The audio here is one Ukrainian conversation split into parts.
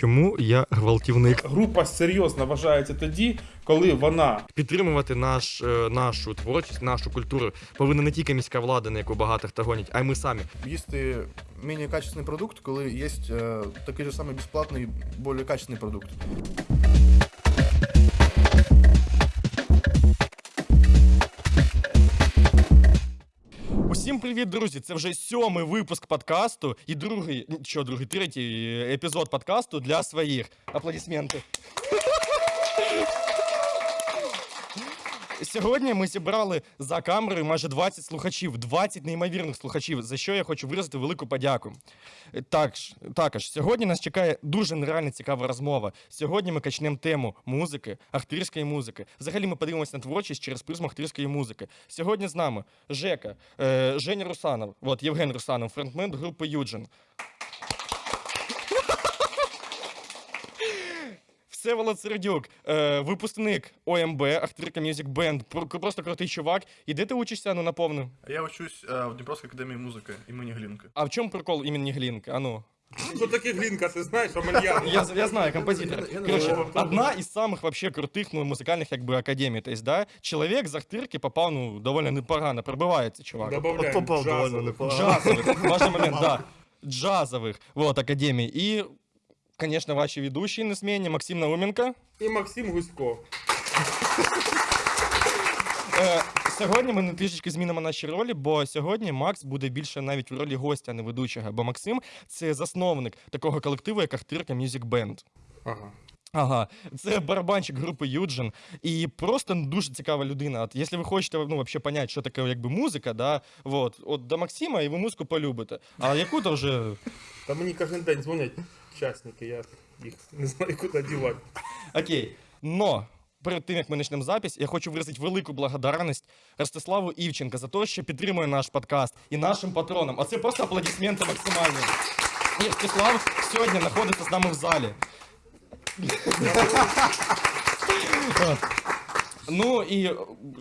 Чому я гвалтівник? Група серйозно вважається тоді, коли вона Підтримувати наш, е, нашу творчість, нашу культуру повинна не тільки міська влада, на яку багато хто гонять, а й ми самі. їсти менее качественний продукт, коли є е, такий же самий безплатний, більш качественний продукт. Усім привіт, друзі! Це вже сьомий випуск подкасту і другий, що другий, третій епізод подкасту для своїх. Аплодисменти. Сьогодні ми зібрали за камерою майже 20 слухачів, 20 неймовірних слухачів, за що я хочу виразити велику подяку. Також, також сьогодні нас чекає дуже нереально цікава розмова. Сьогодні ми качнемо тему музики, ахтирської музики. Взагалі ми подивимося на творчість через призму ахтирської музики. Сьогодні з нами Жека, е, Женя Русанов, от Євген Русанов, фронтмен групи Юджин. Всеволод Сердюк, е, випускник ОМБ, Ахтирка Music Band, Про- просто крутий чувак. І де ти учишся, ну наповну? Я учусь е, в Дніпровській академії музики імені Глінки. А в чому прикол імені Глінка? А ну. що таке глінка, ти знаєш, Омельян? Я, я знаю, композитор. Я- я не Короче, знаю. одна из самых вообще крутых ну, музыкальных как бы академий. То есть, да, человек з Ахтирки попав, ну, довольно непогано, пробивається, чувак. Добавляємо джазовий. Джазовых, важный момент, да. Джазовых, вот, академий. И, конечно, ваши ведущие на смене, Максим Науменко. І Максим Гусько. Е, сьогодні ми не трішечки змінимо наші ролі, бо сьогодні Макс буде більше навіть в ролі гостя, а не ведучого. Бо Максим це засновник такого колективу, як Ахтирка Music Band. Ага. Ага, це барабанщик групи Юджин. І просто дуже цікава людина. От, якщо ви хочете ну, вообще понять, що таке якби музика, да, вот, от до Максима, і ви музику полюбите. А яку то вже. Та мені кожен день дзвонять учасники, я їх не знаю, куди дівати. Окей. Но перед тим як ми почнемо запись, я хочу виразити велику благодарність Ростиславу Івченка за те, що підтримує наш подкаст і нашим патронам. А це просто аплодисменти максимальні. І Ростислав сьогодні знаходиться з нами в залі. Ну і е,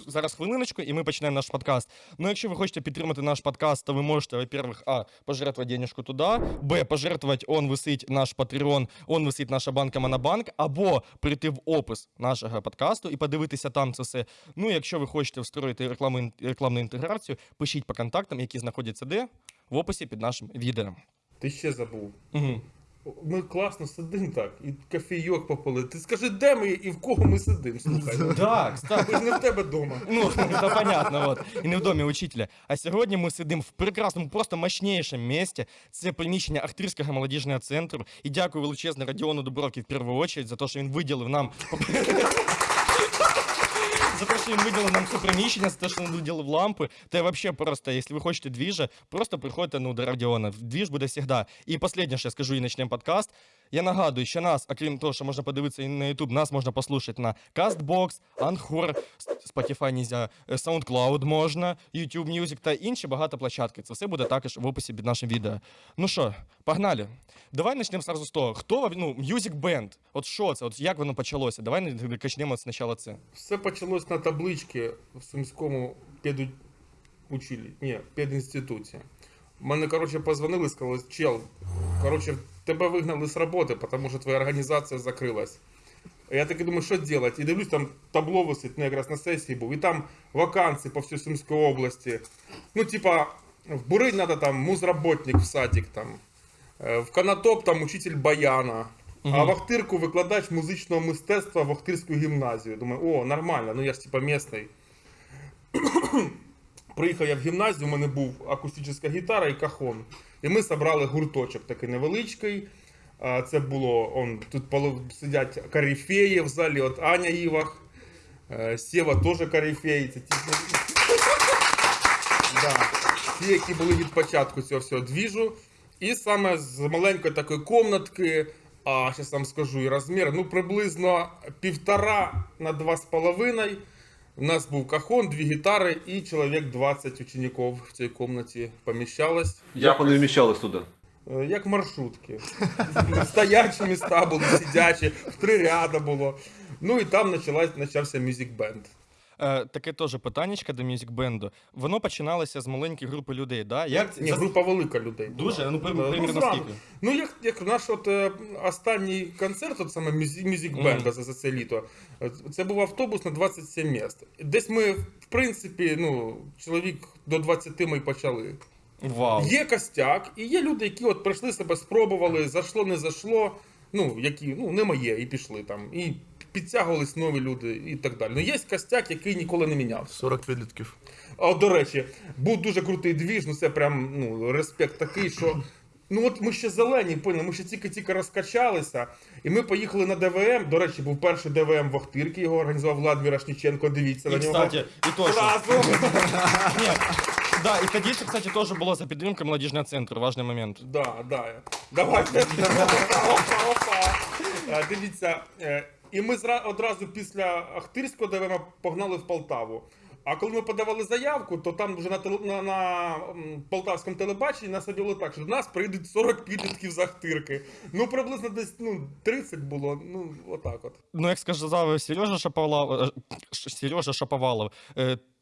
зараз хвилиночку, і ми почнемо наш подкаст. Ну, якщо ви хочете підтримати наш подкаст, то ви можете, во-первых, а, пожертвовать денежку туди, б, пожертвовать, он висить наш Patreon, он висить наша банка Монобанк, або прийти в опис нашого подкасту і подивитися там це все. Ну, якщо ви хочете встроїти рекламу, рекламну інтеграцію, пишіть по контактам, які знаходяться де, в описі під нашим відео. Ти ще забув. Угу. Ми класно сидимо так, і кофійок попили. Ти скажи, де ми і в кого ми сидимо, слухай. Так, так. Ми ж не в тебе вдома. Ну, це понятно, от. І не в домі учителя. А сьогодні ми сидимо в прекрасному, просто мощнішому місці. Це приміщення Ахтирського молодіжного центру. І дякую величезне Радіону Дубровки в першу чергу за те, що він виділив нам. За те, що він виділив нам все приміщення, за те, що він виділив лампи. Та й взагалі просто, якщо ви хочете двіжа, просто приходьте ну, до Радіона. Двіж буде завжди. І останнє, що я скажу, і почнемо подкаст. Я нагадую, що нас, окрім того, що можна подивитися і на YouTube, нас можна послухати на CastBox, Anchor, Spotify нельзя, е, SoundCloud можна, YouTube Music та інші багато площадки. Це все буде також в описі під нашим відео. Ну що, погнали. Давай почнемо сразу з того. Хто ну, Music Band? От що це? От як воно почалося? Давай не- почнемо спочатку це. Все почалось на табличці в Сумському педучилі, ні, педінституті. Мене, коротше, позвонили і сказали, чел, коротше, тебе вигнали з роботи, тому що твоя організація закрилась. Я таки думаю, що робити? І дивлюсь, там табло висить, ну, якраз на сесії був, і там вакансії по всій Сумській області. Ну, типа, в Буринь надо там музработник в садик, там, е, в Канатоп там учитель баяна, а в Ахтирку викладач музичного мистецтва в Ахтирську гімназію. Думаю, о, нормально, ну я ж типа місний. Приїхав я в гімназію, у мене був акустична гітара і кахон. І ми зібрали гурточок такий невеличкий. Це було, он, тут сидять корифеї в залі, от Аня Івах, е, Сєва теж корифей. Це ті, да. ті, які були від початку цього всього двіжу. І саме з маленької такої комнатки, а зараз вам скажу і розмір, ну приблизно півтора на два з половиною. У нас був кахон, дві гітари і чоловік 20 учеників в цій кімнаті поміщалось. Як вони вміщались туди? Е, Як маршрутки. Стоячі міста були, сидячі, в три ряда було. Ну і там почався мюзик бенд. Е, таке теж питаннячко до мюзик-бенду. Воно починалося з маленької групи людей, да? Як Ні, за- група велика людей. Дуже? Ну, при- примірно зранку. скільки? Ну, як, як наш от, е, останній концерт, от саме мюзик, мюзик бенда за, за це літо, е, це був автобус на 27 місць. Десь ми, в принципі, ну, чоловік до 20 ми почали. Вау. Є костяк, і є люди, які от прийшли себе, спробували, зайшло, не зайшло. Ну, які, ну, не моє, і пішли там. І підтягувались нові люди і так далі. Ну, є костяк, який ніколи не мінявся. 40 підлітків. А до речі, був дуже крутий двіж, ну це прям ну, респект такий, що. Ну от ми ще зелені, поняли, ми ще тільки-тільки розкачалися, і ми поїхали на ДВМ. До речі, був перший ДВМ в Охтирці, його організував Влад Мірошніченко, дивіться І, на нього. кстати, і. Зразу. Ні, да, і тоді, ще, кстати, теж було за підтримки молодіжного центру, важний момент. Да, да. Давайте. Опа, опа. Дивіться, е, і ми одразу після Ахтирського ДВМ погнали в Полтаву. А коли ми подавали заявку, то там вже на, на, на полтавському телебаченні нас об'явили так, що до нас прийдуть 40 підлітків з Ахтирки. Ну, приблизно десь ну, 30 було, ну, отак от. Ну, як сказав Сережа Шаповалов, е, Сережа Шаповалов,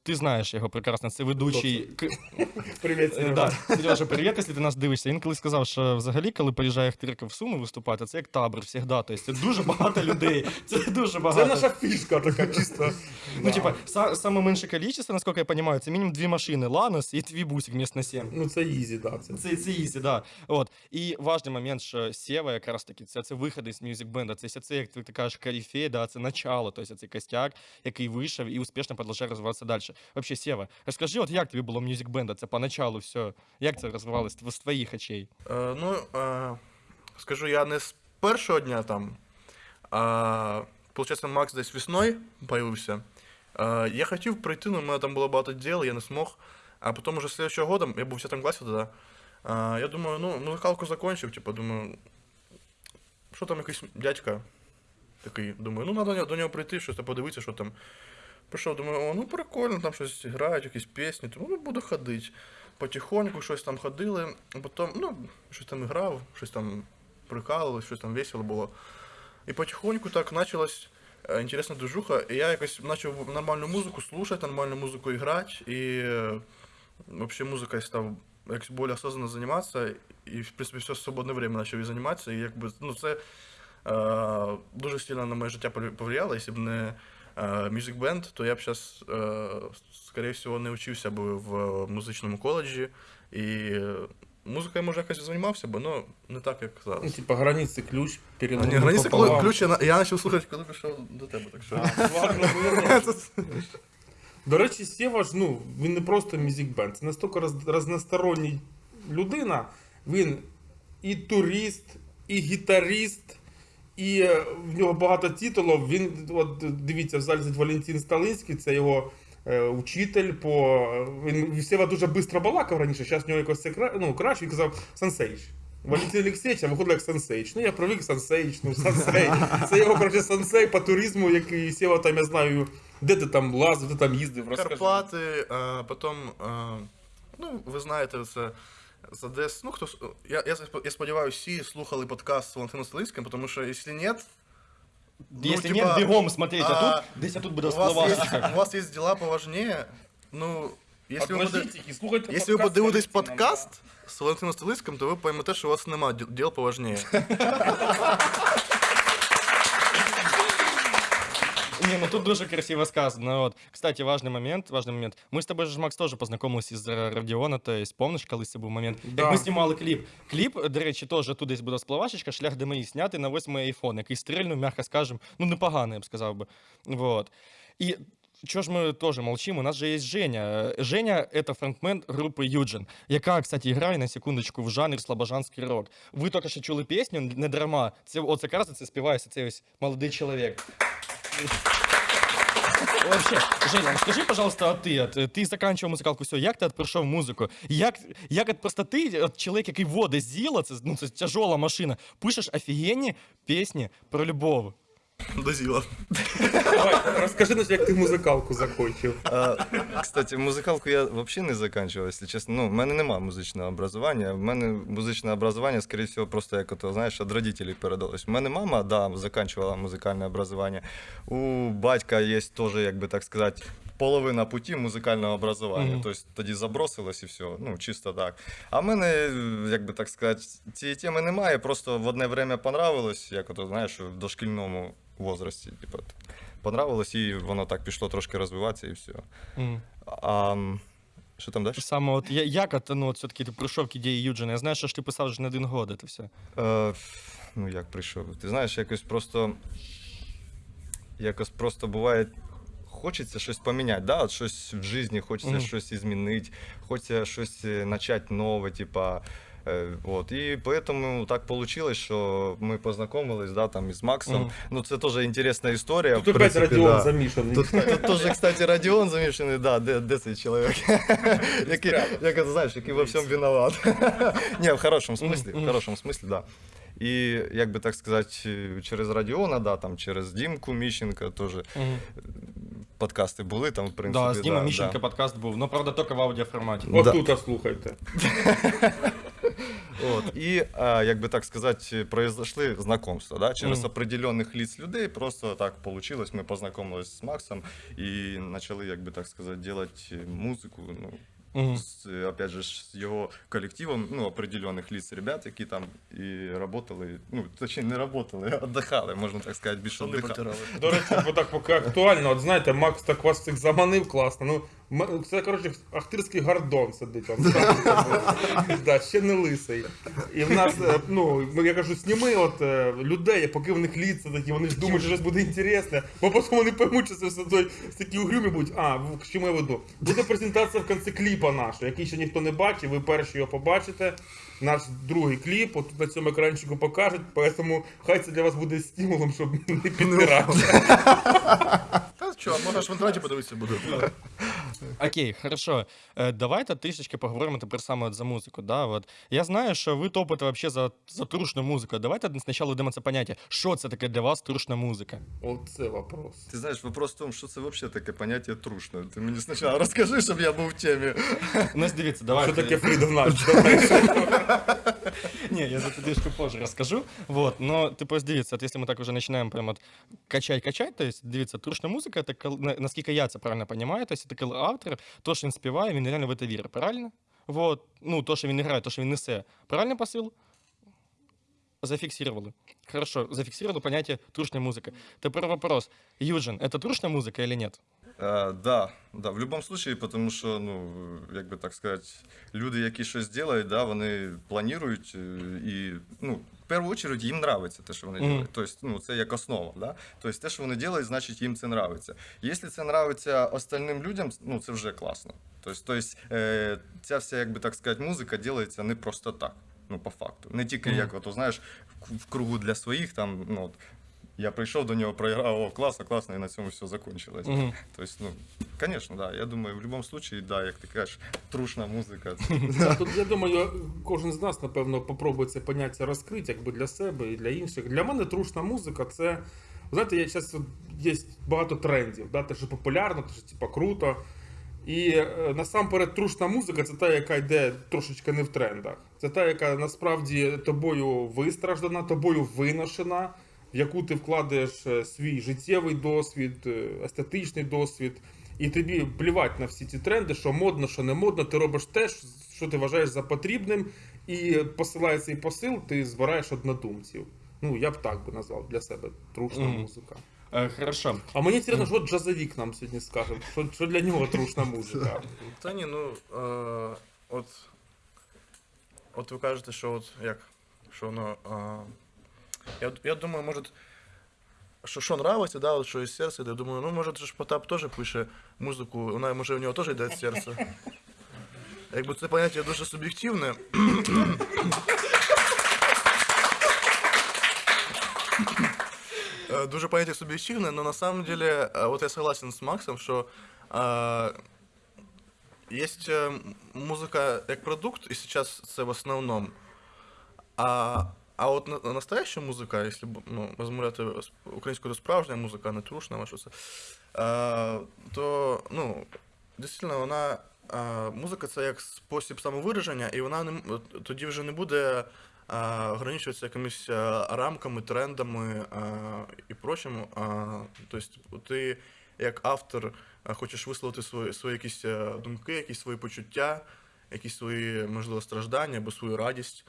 ти знаєш його прекрасно, це ведучий. Привіт, Е, Сережа. Сережа, привіт, якщо ти нас дивишся. Він колись сказав, що взагалі, коли приїжджає Ахтирка в Суми виступати, це як табор завжди. Тобто це дуже багато людей. Це дуже Це багато. наша фішка така чисто. Ну, типа, са- саме менше кількість, наскільки я розумію, це мінімум дві машини. Ланос і твій бусик мест на 7. Ну, це easy, да. Це. Це, це easy, да. От. І важний момент, що Сєва якраз таки, це, це виходець з music band а. Це, це, як ти, кажеш, корифей, да, це начало, тобто цей костяк, який вийшов і успішно продовжує розвиватися далі. Вообще, Сєва, розкажи, от як тобі було мюзик бенда? Це поначалу все. Як це розвивалося з твоїх очей? Е, ну, е, скажу, я не з першого дня там. А, получається, Макс десь весною появився. Е, я хотів прийти, але в мене там було багато діл, я не змог. А потім уже слідчого года, я був в 10 класі тоді, а, я думаю, ну, музикалку закончив, типу, думаю, що там якийсь дядька такий, думаю, ну, треба до нього прийти, щось подивитися, що там. Прийшов, думаю, о, ну прикольно, там щось грають, якісь пісні, тому ну, буду ходити. Потихоньку щось там ходили, потім, ну, щось там грав, щось там прикалувалось, щось там весело було. І потихоньку так почалась е, інтересна движуха, і я якось почав нормальну музику слухати, нормальну музику грати, і е, взагалі музикою став якось більш осознанно займатися, і, в принципі, все свободне время почав і займатися, і якби, ну, це е, дуже сильно на моє життя повлияло, якщо б не Music Band, то я б зараз, е, скоріше всього, не вчився б в музичному коледжі, і музикою, може, якось займався б, але не так, як Ну, зараз. типа, границі ключ, перед Ні, границі ключ, ключ я, я почав слухати, коли прийшов до тебе, так що. Ну, До речі, Сєва ж, ну, він не просто music band, це настільки роз, разносторонній людина. Він і турист, і гітарист, і в нього багато титулів. Він, от дивіться, в залі Валентин Сталинський, це його е, учитель по. Він Сєва дуже швидко балакав раніше, зараз в нього якось це кра... ну, краще, він казав Сансейч. Валентин Олексійович, а виходить як Сансейч. Ну, я привик Сансейч, ну Сансей. Це його, коротше, сансей по туризму, який Сєва там, я знаю, де ти там лазив, де там їздив, розкажи. Карпати, а, потім, а, ну, ви знаєте, це з ДС. Ну, хто, с- я, я, я сподіваюся, всі слухали подкаст з Валентином Столицьким, тому що, якщо ні, Якщо типа, нет, смотреть, а, а, тут десь тут буде у вас, є, у вас є діла поважніше, ну, якщо ви, буде, і слухайте якщо ви подивитесь подкаст з Валентином Столицьким, то ви поймете, що у вас немає діл- діл поважніше. Не, ну тут дуже красиво сказано. Вот. Кстати, важный момент, важный момент. Мы с тобой же, Макс, тоже познайомилися з Радіона, то есть, помниш, колись це був момент, Да. як ми знімали кліп. Кліп, до речі, теж тут десь буде спливашечка, шлях до моїх знятий на восьмий айфон, який стрельнув, м'яко скажем, ну непоганий, я б сказав би. Вот. І Чого ж ми теж молчим? У нас же є Женя. Женя — это фронтмен групи Юджин, яка, кстати, грає на секундочку в жанрі слабожанський рок. Ви тільки що чули пісню не дарма. Це оце якраз це співається цей ось молодий чоловік. Вообще, Женя, скажи, пожалуйста, а ты, от, ти заканчивав музикалку, все, як ти от музыку? музику? Як, як от просто ти, от чоловік, який водить зіла, це, ну, це машина, пишеш офігенні пісні про любов. До зіла. Давай, розкажи нам, як ти музикалку закончив. А, кстати, музикалку я взагалі не закінчував, якщо чесно. Ну, в мене немає музичного образування. В мене музичне образування, скоріше всього, просто як ото, знаєш, від родителей передалось. У мене мама, да, закінчувала музикальне образування. У батька є теж, як би так сказати, половина путі музикального образування. Тобто тоді забросилось і все. Ну, чисто так. А в мене, як би так сказати, цієї теми немає. Просто в одне время понравилось, як ото, знаєш, в дошкільному возрасті. Типу, понравилось, і воно так пішло трошки розвиватися і все. Мгм. А що там далі? Саме от я- як от, ну, от все-таки ти прийшов к ідеї Юджина? Я знаю, що ж ти писав вже не один год, це все. Е, ну як прийшов? Ти знаєш, якось просто. Якось просто буває. Хочеться щось поміняти, да? от щось в житті, хочеться Мгм. щось змінити, хочеться щось е, почати нове, типа. Е, от. І поэтому так вийшло, що ми познайомились да, там, із Максом. Мгм. Ну, це теж інтересна історія. Тут опять Радіон да. замішаний. Тут, тут теж, кстати, Радіон замішаний, да, де, де цей чоловік? який, як знаєш, який во всьому виноват. Ні, в хорошому смислі, в хорошому смислі, да. І, як би так сказати, через Радіона, да, там, через Дімку Міщенка теж Мгм. подкасти були там, в принципі. Да, з Діма да, подкаст був, ну правда, тільки в аудіоформаті. От тут слухайте. От. І, а, як би так сказати, произошли знакомства, да, через Мгм. определенних лиц людей, просто так получилось, ми познайомились з Максом і почали, як би так сказати, робити музику, ну, Мгм. с, опять же, ж, с его коллективом, ну, определенных лиц ребят, які там і работали, ну, точніше, не работали, а отдыхали, можна так сказати, більше Штани отдыхали. потирали. До речі, бо так поки актуально, от знаєте, Макс так вас всіх заманив класно. Ну, м- це, коротше, ахтирський гардон сидить там. да, ще не лисий. І в нас, е, ну, я кажу, сніми от е, людей, поки в них літься такі, вони ж думають, що щось буде інтересне, бо потім вони поймуть, що це все той, такі угрюмі будуть. А, в- к чому я веду? Буде презентація в кінці кліпа нашого, який ще ніхто не бачив, ви перші його побачите. Наш другий кліп, от на цьому екранчику покажуть, тому хай це для вас буде стимулом, щоб не підтирати. Та що, можна ж в інтернеті подивитися буде. Окей, хорошо. Е, Давайте трішечки поговоримо тепер саме от за музику. Да? От. Я знаю, що ви топите вообще за, за трушну музику. Давайте спочатку дамо це поняття. Що це таке для вас трушна музика? Оце вопрос. Ти знаєш, вопрос в тому, що це взагалі таке поняття трушне. Ти мені спочатку розкажи, щоб я був в темі. Ну, дивіться, давайте. Що таке Freedom Nudge? Не, я за это трішки позже расскажу. Вот, но ты просто дивіться, от если мы так уже начинаем прям от качать-качать, то есть дивіться, трушна музика, це коли- на- наскільки я це правильно понимаю, то есть це коли автор, то, що він співає, він реально в це вірить, правильно? Вот, ну, то, що він грає, то, що він несе. Правильно посил? Зафиксировали. Хорошо, зафиксировали понятие трушная музыка. Теперь вопрос. Юджин, это трушная музыка или нет? А, да, да, в будь-якому випадку, тому що, ну, як би так сказати, люди, які щось роблять, да, вони планують е, і, ну, в першу чергу їм нравиться те, що вони роблять. Тобто, ну, це як основа, да? Тобто, те, що вони роблять, значить їм це нравиться. Якщо це нравиться остальним людям, ну, це вже класно. Тобто, тобто е, ця вся, як би так сказати, музика робиться не просто так. Ну, по факту. Не тільки Мгм. як, от, знаєш, в- в кругу для своїх, там, ну, от, я прийшов до нього, проіграв, о, класно, класно, і на цьому все закончилось. Мгм. Тобто, ну, конечно, да. Я думаю, в будь-якому випадку, да, як ти кажеш, трушна музика. Тут, я думаю, кожен з нас, напевно, попробує це поняття розкрити якби для себе і для інших. Для мене трушна музика це. Знаєте, я зараз є багато трендів, да, те, що популярно, те, що типа круто. І е, насамперед трушна музика це та, яка йде трошечки не в трендах. Це та, яка насправді тобою вистраждана, тобою виношена, в яку ти вкладаєш е, свій життєвий досвід, е, естетичний досвід. І тобі плівать на всі ці тренди, що модно, що не модно, ти робиш те, що ти вважаєш за потрібним, і посилає цей посил, ти збираєш однодумців. Ну, я б так би назвав для себе трушна Мгм. музика. Э, хорошо. А мені цікаво, що джазовік нам сьогодні скаже, що, що для нього трушна музика. Та ні, ну е, от. От ви кажете, що от як? Що воно. Я, я думаю, може. Що, що нравиться, да, от що із серця, я думаю, ну може ж Потап теж пише музику, вона може у нього теж йде з серця. Якби це поняття дуже суб'єктивне. Э, Дуже понятие субъективное, но на самом деле, э, вот я согласен с Максом, что э, есть э, музыка как продукт, и сейчас это в основном, а А от на- настояща музика, якщо ну, розмовляти українською, справжня музика, не трушна, а що це, е, то ну, дійсно вона. е, Музика це як спосіб самовираження, і вона не тоді вже не буде е, ограничуватися якимись рамками, трендами е, і прочим. Тобто ти як автор хочеш висловити свої, свої якісь думки, якісь свої почуття, якісь свої, можливо, страждання або свою радість.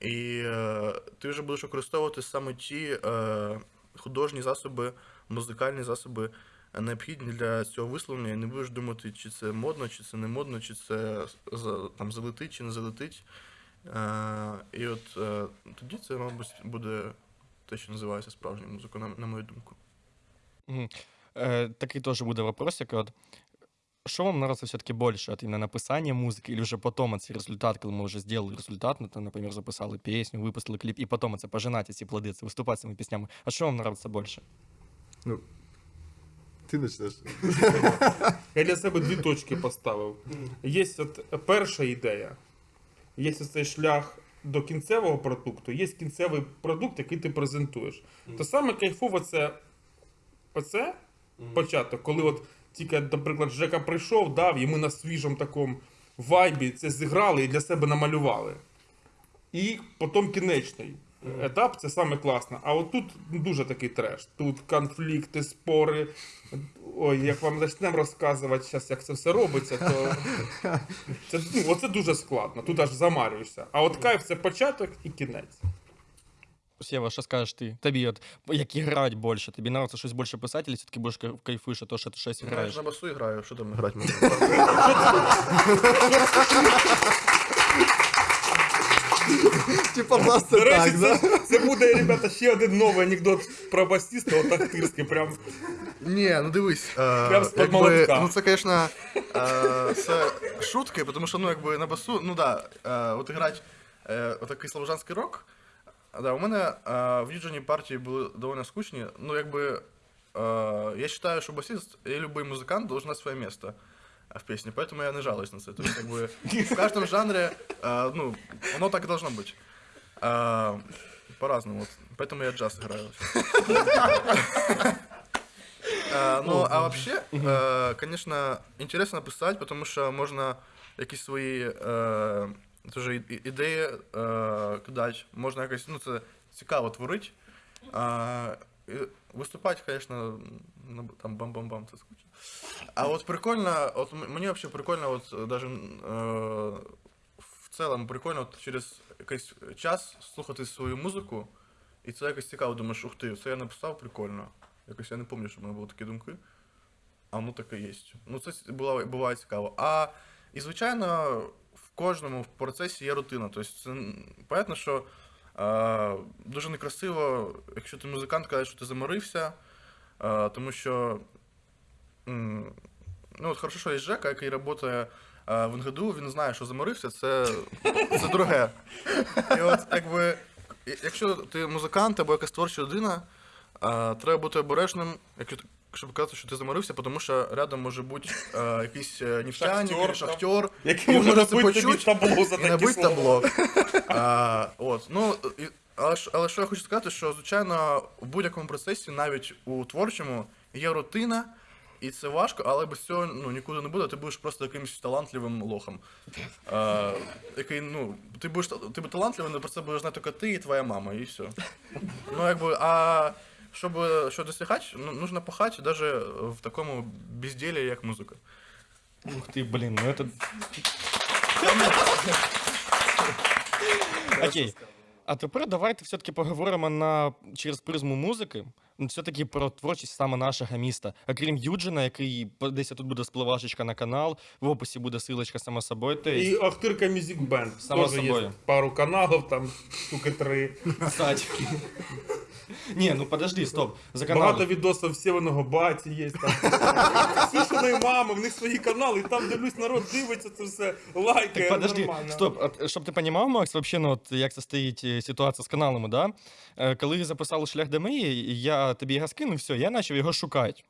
І е, ти вже будеш використовувати саме ті е, художні засоби, музикальні засоби е, необхідні для цього висловлення. І не будеш думати, чи це модно, чи це не модно, чи це там залетить, чи не залетить. Е, і от е, тоді це, мабуть, буде те, що називається справжньою музикою, на, на мою думку. Мгм. Э, такий тоже буде вопросик. От, що вам нравится все-таки больше? От именно написання музики, или вже потом цей результат, коли ми вже зробили результат, ну, там, наприклад, записали пісню, випустили кліп, і потім це пожинати ці плоди, це виступати цими піснями. А що вам нравится больше? Ти почнеш. Я для себе дві точки поставив. Є от перша ідея, є цей шлях до кінцевого продукту, є кінцевий продукт, який ти презентуєш. То саме кайфово це оце початок, коли от тільки, наприклад, Жека прийшов, дав, і ми на свіжому такому вайбі це зіграли і для себе намалювали. І потім кінечний етап це саме класно. А от тут дуже такий треш. Тут конфлікти, спори. Ой, як вам почнемо розказувати зараз, як це все робиться, то це, ну, оце дуже складно. Тут аж замарюєшся. А от кайф це початок і кінець. Сєва, що скажеш ти? Тобі, от, як грати більше? Тобі нравится щось більше писати, чи все-таки кайф- кайфуєш, а то, що ти щось Граєш граєш? на басу і граю, що там грати можна? Типа До просто речі, так, да? це, це буде, ребята, ще один новий анекдот про басіста, отахтирський. Прям Ні, ну дивись. Е, Прям з-під якби, молотка. ну це, звісно, е, це шутки, тому що ну, якби, на басу, ну да, е, от грати е, отакий слобожанський рок. Да, у мене е, в Юджині партії були доволі скучні. Ну, якби, е, я вважаю, що басист і будь-який музикант должен знати своє місце в песне, поэтому я не жалуюсь на це. То есть, как бы, в каждом жанре, э, ну, оно так и должно быть. А, по-разному. Вот. Поэтому я джаз играю. А, Ну, а вообще, э, конечно, интересно писать, потому что можно якісь свої е, тоже і- ідеї е, можна якось, ну, це цікаво творити. І виступати, звісно, ну, там бам-бам-бам, це скучно. А от прикольно, от мені взагалі прикольно, от даже е, в цілому прикольно от через якийсь час слухати свою музику, і це якось цікаво, думаєш, ух ти, це я написав, прикольно. Якось я не пам'ятаю, що в мене були такі думки. А воно таке є. Ну, це буває цікаво. А і, звичайно, кожному в процесі є рутина. Тобто, це понятно, що е, дуже некрасиво, якщо ти музикант, каже, що ти заморився, е, тому що. Ну, от хорошо, що є Жека, який працює е, в НГДУ, він знає, що заморився, це, це друге. І от, якби, якщо ти музикант або якась творча людина, е, треба бути обережним, якщо щоб казати, що ти заморився, тому що рядом може бути е, якийсь е, нефтяник, Шахтер, або шахтер, який може набити тобі табло за і такі набити слова. табло. А, от, ну, і, але, ж- але що я хочу сказати, що, звичайно, в будь-якому процесі, навіть у творчому, є рутина, і це важко, але без цього ну, нікуди не буде, ти будеш просто якимось талантливим лохом. А, який, ну, ти будеш та- ти будеш талантливий, але про це будеш знати тільки ти і твоя мама, і все. Ну, якби, а щоб що досягати, ну, нужно пахати навіть в такому безділі, як музика. Ух ти, блін, ну это... Окей. А тепер давайте все-таки поговоримо на через призму музики. Все-таки про творчість саме нашого міста. Окрім Юджина, який десь тут буде спливашечка на канал, в описі буде силочка само собою. То І есть, Ахтирка Music Band. Само Теж є собою. пару каналів, там штуки три. кстати. Ні, ну подожди, стоп. За канал. Багато відосів Сєвеного баті є. Там. Сішиної мами, в них свої канали, і там дивлюсь, народ дивиться це все, лайкає. Так подожди, нормально. стоп, а, щоб ти розумів, Макс, вообще, ну, от, як це стоїть е, ситуація з каналами, да? Е, Коли записали шлях до мрії, я тобі його скинув, все, я почав його шукати.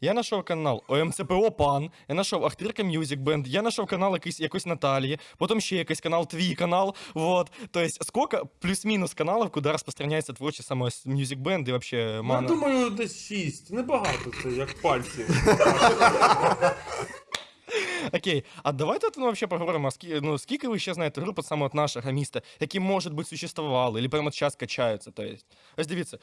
Я знайшов канал ОМЦПО Пан, я знайшов Ахтирка Мюзик Бенд, я знайшов канал якийсь, якось Наталії, потім ще якийсь канал, твій канал. Вот. Тобто, скільки плюс-мінус каналів, куди розпространяється творче саме Мюзик Бенд і вообще мана? я думаю, десь шість. Небагато це, як пальців. Окей, а давайте ну, вообще поговоримо, ну, скільки ви ще знаєте груп от саме от нашого міста, які, може бути, существували, або прямо зараз качаються. То. Ось дивіться,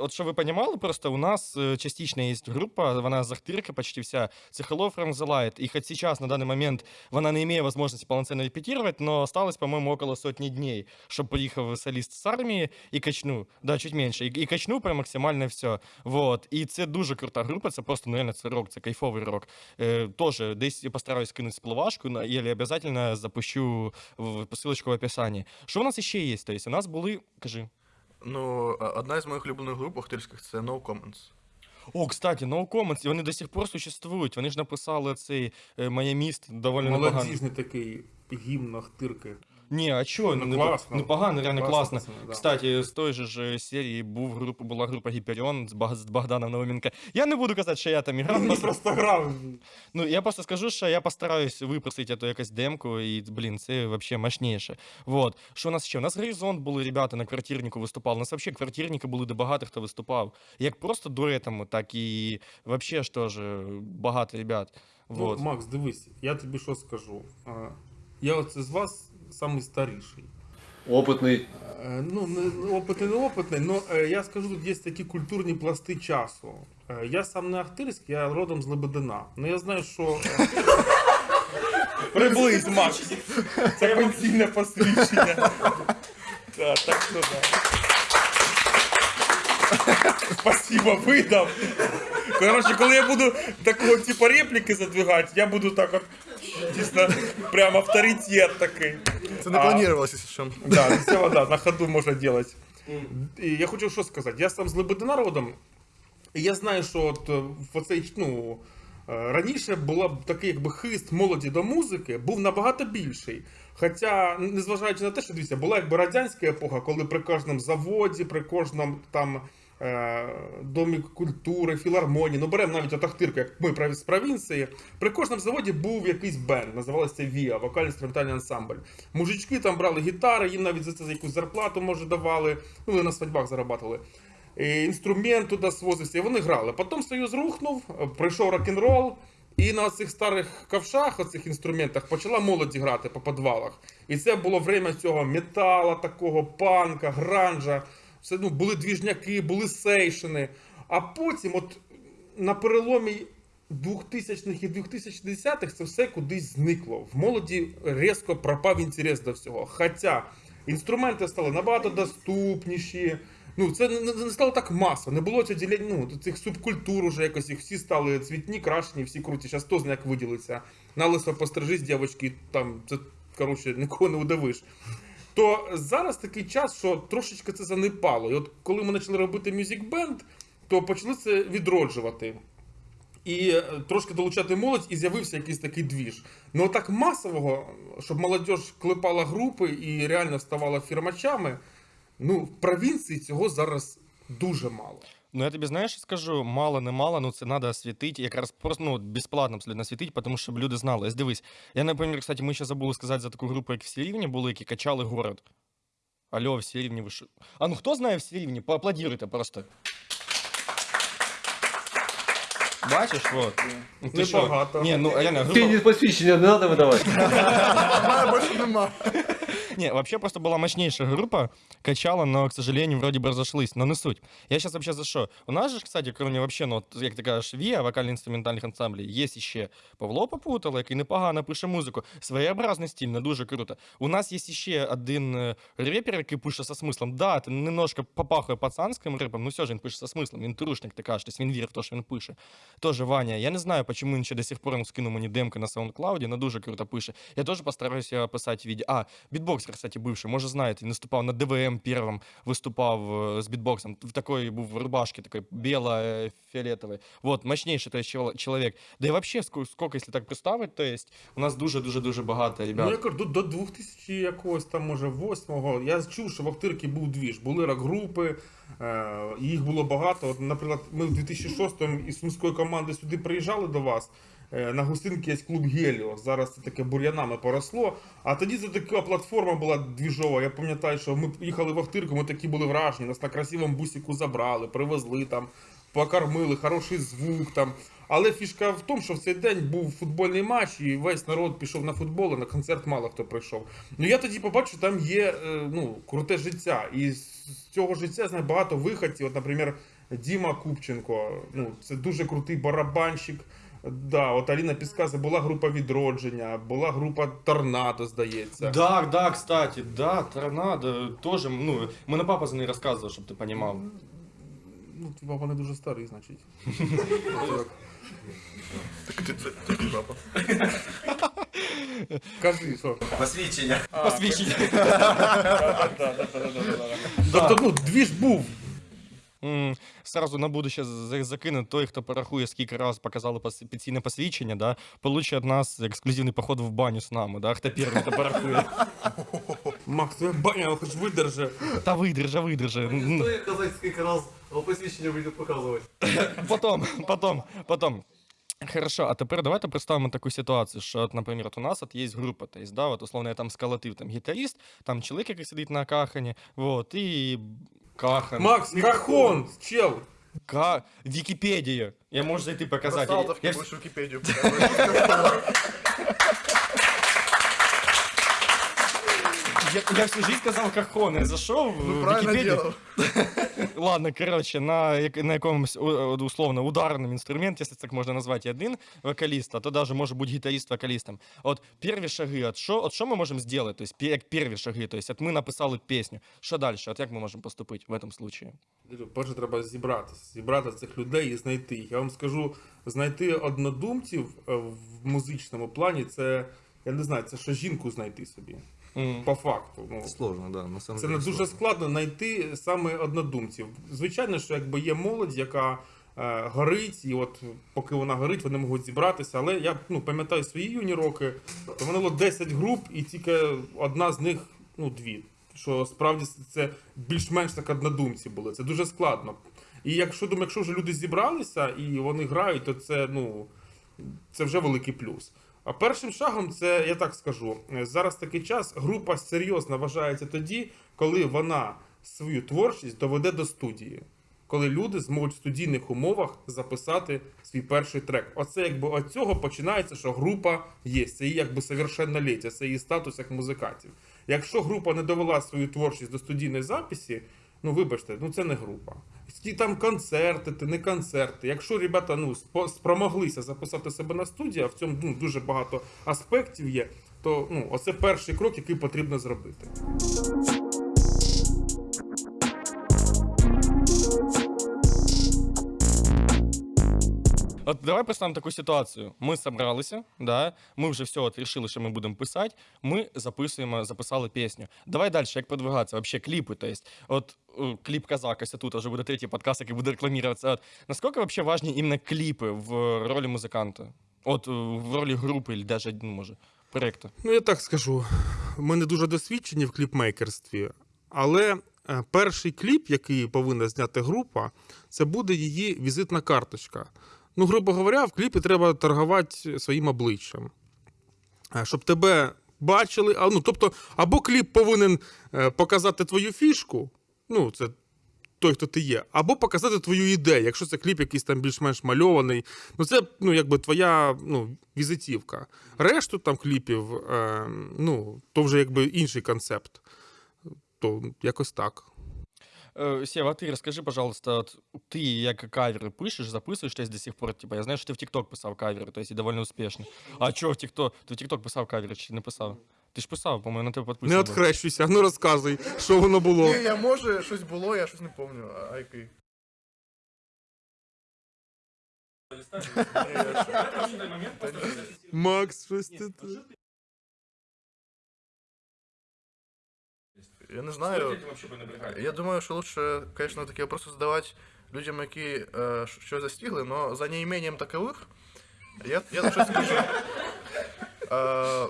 от що ви розуміли, просто у нас е, частично є група, вона з Ахтирки почти вся, це Hello from the Light, і хоч зараз, на даний момент, вона не має можливості повноцінно репетировать, но осталось, по-моєму, около сотні днів, щоб приїхав соліст з армії і качнув, да, чуть менше, і, і качнув прям максимально все. Вот. І це дуже крута група, це просто, ну, реально, це рок, це кайфовий рок. Е, тоже десь постараюсь кинуть спливашку, на- или обязательно запущу в посилочку в описанні. Що у нас ще є? Тобто, у нас були, кажи. Ну, одна із моїх улюблених груп охтирських це No Comments. О, кстати, No Comments, і вони до сих пор существують. Вони ж написали цей моє міст доволі непогано. Молодіжний такий гімн Ахтирки. Ні, а чого? Ну, Ну, класно. Непогано, реально Класно, да. Кстати, з той же ж серії був група, була група Гіперіон з, Баг- з Богданом Науменко. Я не буду казати, що я там іграв. Він просто- просто грав. Ну, я просто скажу, що я постараюсь випросити эту якусь демку, і, блін, це вообще мощніше. Вот. Що у нас ще? У нас Горизонт були ребята на квартирнику виступали. У нас вообще квартирники були, де багато хто виступав. Як просто дуетами, так і вообще ж теж багато ребят. Вот. Ну, Макс, дивись, я тобі що скажу. А, Я оце з вас самий старіший. Опытный. Е, Ну, не опитний, не опитний, але я скажу, тут є такі культурні пласти часу. Е, Я сам не Ахтирськ, я родом з Лебедина. Ну я знаю, що. Приблизь, Макс. Це пенсійне посвідчення. Так, так що да. Спасибо, видав. Коротше, коли я буду такого типу репліки задвигати, я буду так от дійсно прям авторитет такий. Це не планувалося, якщо що. Да, це вода, на ходу можна. І я хочу що сказати. Я сам з Лебедина родом, і я знаю, що от е, в оцей, ну, е, раніше була такий якби хист молоді до музики, був набагато більший. Хоча, незважаючи на те, що дивіться, була якби радянська епоха, коли при кожному заводі, при кожному там. Е, Домі культури, філармонії, ну беремо навіть отахтирку, як ми з провінції. При кожному заводі був якийсь бенд, називалося ВІА, вокально-інструментальний ансамбль. Мужички там брали гітари, їм навіть за це якусь зарплату може давали, ну вони на свадьбах зарабатували. І інструмент туди свозився, і вони грали. Потім Союз рухнув, прийшов рок-н-рол, і на цих старих ковшах, оцих інструментах, почала молодь грати по підвалах. І це було время цього метала, такого панка, гранжа. Все, ну, були двіжняки, були сейшини. А потім, от на переломі 2000-х і 2010-х це все кудись зникло. В молоді різко пропав інтерес до всього. Хоча інструменти стали набагато доступніші. Ну, це не, стало так масово. Не було цього діляння, ну, цих субкультур уже якось, їх всі стали цвітні, крашені, всі круті. Зараз хто знає, як виділиться. На лисо пострижись, дівчатки, там, це, коротше, нікого не удивиш. То зараз такий час, що трошечки це занепало. І от коли ми почали робити Band, то почали це відроджувати. І е, трошки долучати молодь, і з'явився якийсь такий двіж. Ну так масового, щоб молодь клепала групи і реально ставала фірмачами, ну в провінції цього зараз дуже мало. Ну, я тобі знаєш, скажу, мало не мало, ну це треба освітити, якраз просто ну, безплатно абсолютно освітити, тому щоб люди знали. Ось дивись, я, наприклад, кстати, ми ще забули сказати за таку групу, як всі рівні були, які качали город. Алло, всі рівні ви? А ну хто знає всі рівні? Поаплодіруйте просто. Бачиш, вот. Ну, ти що? Небагато. Ні, ну реально, група... Ты не посвящение не надо выдавать. Мене більше нема. Не, вообще просто была мощнейшая группа, качала, но, к сожалению, вроде бы разошлись, но не суть. Я сейчас вообще за что? У нас же, кстати, кроме вообще, ну, от, як ти кажеш, ВІА, вокально-інструментальних ансамблів, є ще Павло Попутало, який непогано пише музику. Своєобразний стиль, не дуже круто. У нас є ще один е, репер, який пише со смислом. Да, це немножко попахує пацанським репом, но все ж він пише со смислом. Він трушник, ти кажеш, він вірить в те, що він пише. Тоже Ваня. Я не знаю, почему він ще до сих пор скинув мені демки на SoundCloud, но дуже круто пише. Я теж постараюся писати відео. А, бітбокс бітбоксер, кстати, бивший, може знаєте, він виступав на ДВМ первым, виступав з бітбоксом. В такої був в рубашці, такой біла, фіолетовий. Вот, мощнейший то есть, чел- чоловік. Да і вообще, ск- сколько, якщо так представити, то есть, у нас дуже-дуже-дуже багато ребят. Ну, я кажу, до, до 2000 якогось там, може, 8-го. Я чув, що в Охтирці був двіж. Були рок-групи, е, їх було багато. От, наприклад, ми в 2006-му із сумської команди сюди приїжджали до вас. Е, На гостинки є клуб Геліо. Зараз це таке бур'янами поросло. А тоді це така платформа була двіжова. Я пам'ятаю, що ми їхали в Охтирку, ми такі були вражені. Нас на красивому бусику забрали, привезли там, покормили, хороший звук там. Але фішка в тому, що в цей день був футбольний матч, і весь народ пішов на футбол, а на концерт мало хто прийшов. Ну я тоді побачив, там є е, ну, круте життя. І з цього життя знаю багато виходців. От, наприклад, Діма Купченко, ну, це дуже крутий барабанщик. Да, от Аліна Пісказа була група відродження, була група Торнадо, здається. Да, да, кстати, да, торнадо тоже, ну, мене папа за неї розказував, щоб ти понімав. Ну, типа вони дуже старий, значить. Так ти це це твій папа. Кажи, що. Посвідчення. Посвідчення. Тобто, ну, двіж був. Сразу на будущее за- закину той, хто порахує, скільки раз показали пенсійне посвідчення, да, получить від нас ексклюзивний поход в баню з нами, да, хто перший, хто порахує. Макс, твоя баня хоч видержи. Та видержа, видержа. М, Стоит казать, сколько раз посвящение будет показывать. Потом, потом, потом. Хорошо, а тепер давайте представимо таку ситуацію, що, от, наприклад, у нас от є група, то есть, да, от, условно, я там сколотив там гітаріст, там чоловік, який сидить на кахані, вот, і кахан. Макс, Кахон, чел. Ка... Википедия. Я можу зайти показати. Салтовки Я, будеш Вікіпедію показувати. Я, я всю жизнь казав кахон, я зайшов в Ну, правильно делал. Ладно, короче, на, як- на якомусь у- условно ударному інструменті, якщо так можна назвати, один вокаліст, а то даже може бути гітарист вокалістом. От перві шаги, от що, от що ми можемо зробити? Тобто, пе- як перві шаги, тобто, от ми написали пісню. Що далі? От як ми можемо поступити в цьому случае? Перше треба зібратися, зібрати цих людей і знайти їх. Я вам скажу, знайти однодумців е, в музичному плані це, я не знаю, це що жінку знайти собі. По факту. Ну, Сложно, да, на самом це деле. не дуже сложно. складно знайти саме однодумців. Звичайно, що якби є молодь, яка е, горить, і от поки вона горить, вони можуть зібратися. Але я ну, пам'ятаю свої юні роки, то в мене було 10 груп, і тільки одна з них, ну, дві. Що справді це більш-менш так однодумці були. Це дуже складно. І якщо думаю, якщо вже люди зібралися і вони грають, то це ну це вже великий плюс. А першим шагом, це я так скажу, е, зараз такий час. Група серйозно вважається тоді, коли вона свою творчість доведе до студії. Коли люди зможуть в студійних умовах записати свій перший трек. Оце якби от цього починається, що група є. Це її якби совершенноліття, це її статус як музикантів. Якщо група не довела свою творчість до студійної записі, ну вибачте, ну це не група. Ті там концерти, ти не концерти. Якщо ребята ну спромоглися записати себе на студію, а в цьому ну, дуже багато аспектів є, то ну оце перший крок, який потрібно зробити. От давай представимо таку ситуацію. Ми зібралися, да, ми вже все от рішили, що ми будемо писати. Ми записуємо, записали пісню. Давай далі, як продвигатися? Вообще кліпи. То есть, от е, кліп казак, тут вже буде третій подкаст, який буде рекламуватися. Наскільки вообще важні іменно кліпи в ролі музиканта? От е, в ролі групи, або навіть, ну, може, проєкту. Ну, я так скажу. Ми не дуже досвідчені в кліпмейкерстві, але е, перший кліп, який повинна зняти група, це буде її візитна карточка. Ну, грубо говоря, в кліпі треба торгувати своїм обличчям. Е, Щоб тебе бачили. А, ну, тобто, або кліп повинен е, показати твою фішку, ну, це той, хто ти є, або показати твою ідею, якщо це кліп якийсь там більш-менш мальований. Ну, це ну, якби твоя ну, візитівка. Решту там кліпів, е, ну, то вже якби інший концепт. То якось так. Е, Сєва, а ти розкажи, пожалуйста, ти як кавери пишеш, записуєш десь до сих пор, типа, я знаю, що ти в TikTok писав кавери, то есть і доволі успішно. А чого в TikTok? Ти в TikTok писав кавери чи не писав? Ти ж писав, по-моєму, на тебе Не підписано. було. відхрещуйся, ну розказуй, що воно було. Ні, я може, щось було, я щось не пам'ятаю. А який? Макс, щось ти. я не знаю. Я думаю, що лучше, конечно, такі вопроси задавати людям, які е, щось застигли, но за неимением такових, я, я щось скажу. Е,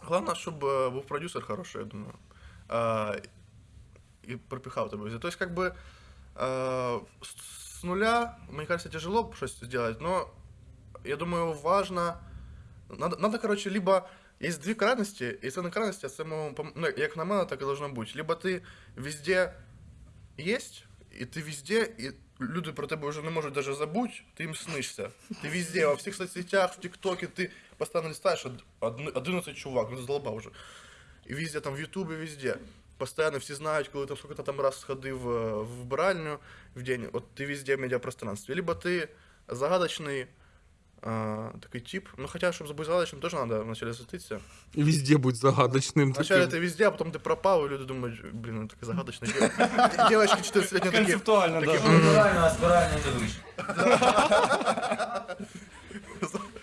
Главное, щоб е, був продюсер хороший, я думаю. Е, і пропихав тебе. везде. То есть, как бы, э, с с нуля, мне кажется, тяжело что сделать, но я думаю, важно. Надо, надо короче, либо есть две крайности, и це на крайности, це, ну, як на мене, так і должно бути. Либо ти везде есть, і ти везде, і люди про тебе вже не можуть даже забути, ти їм снишся. Ти везде, во всіх соцсетях, в ТикТоке, ти постійно листаєш, од- одни- 11 чувак, ну задолбав вже. І везде, там в Ютубі, везде. Постоянно всі знають, коли там сколько там раз сходив в вбиральню в день, от ти везде в медіапространстві. Либо ти загадочний а, такий тип. Ну, хотя, щоб бути загадочним, теж треба вначале засвітитися. І везде будь загадочним. Вначале таким. ти везде, а потім ти пропав, і люди думають, блін, ну такий загадочний. Дівчатки 14-летні такі. Концептуально, да. Натурально, а спирально не вийшло.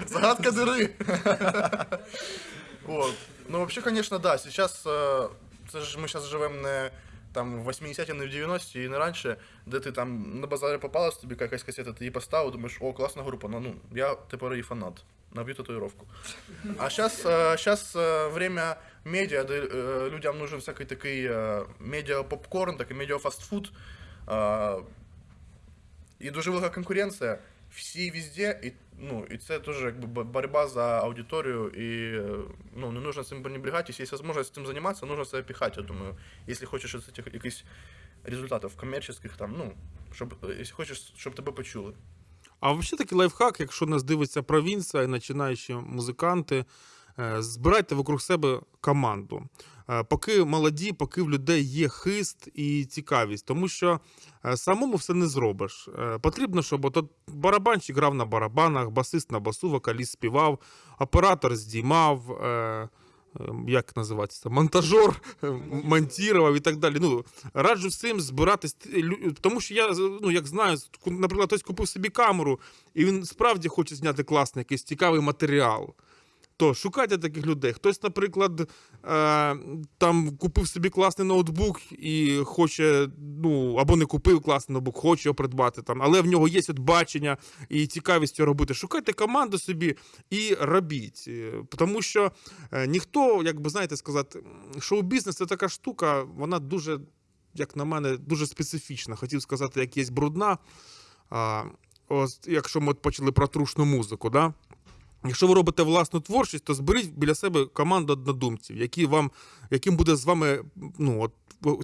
Загадка дыры. Вот. Ну, вообще, конечно, да. Сейчас, э, це ж ми зараз живемо не там в 80-ті, не в 90-ті і не раніше, де ти там на базарі попалась тобі якась касета, ти її поставив, думаєш, о, класна група, ну, ну я тепер її фанат. Наб'ю татуїровку. А зараз сейчас время медіа, де е, людям нужен всякий такий е, медіа попкорн, такий медіа фастфуд. Е, і дуже велика конкуренція. Всі везде, і, ну, і це теж якби боротьба за аудиторію, і е, ну, не нужно цим пренебрегати. Якщо є можливість цим займатися, нужно це піхати, я думаю. Якщо хочеш цих якихось результатів комерційних, там, ну, щоб, е, якщо хочеш, щоб тебе почули. А взагалі такий лайфхак, якщо нас дивиться провінція і починаючі музиканти, е, збирайте вокруг себе команду. Е, Поки молоді, поки в людей є хист і цікавість, тому що е, самому все не зробиш. Е, Потрібно, щоб от барабанщик грав на барабанах, басист на басу, вокаліст співав, оператор здіймав. е, е, Як називається? Монтажер е, монтував і так далі. Ну, раджу всім збиратись, тому що я ну, як знаю, наприклад, хтось купив собі камеру, і він справді хоче зняти класний якийсь цікавий матеріал. То шукайте таких людей. Хтось, наприклад, е, там купив собі класний ноутбук і хоче, ну, або не купив класний ноутбук, хоче його придбати, там, але в нього є от бачення і цікавість цього робити. Шукайте команду собі і робіть. Тому що е, ніхто, як би знаєте сказати, шоу-бізнес це така штука, вона дуже, як на мене, дуже специфічна. Хотів сказати, як є брудна. А, ось, якщо ми от почали про трушну музику, да? Якщо ви робите власну творчість, то зберіть біля себе команду однодумців, які вам, яким буде з вами ну, от,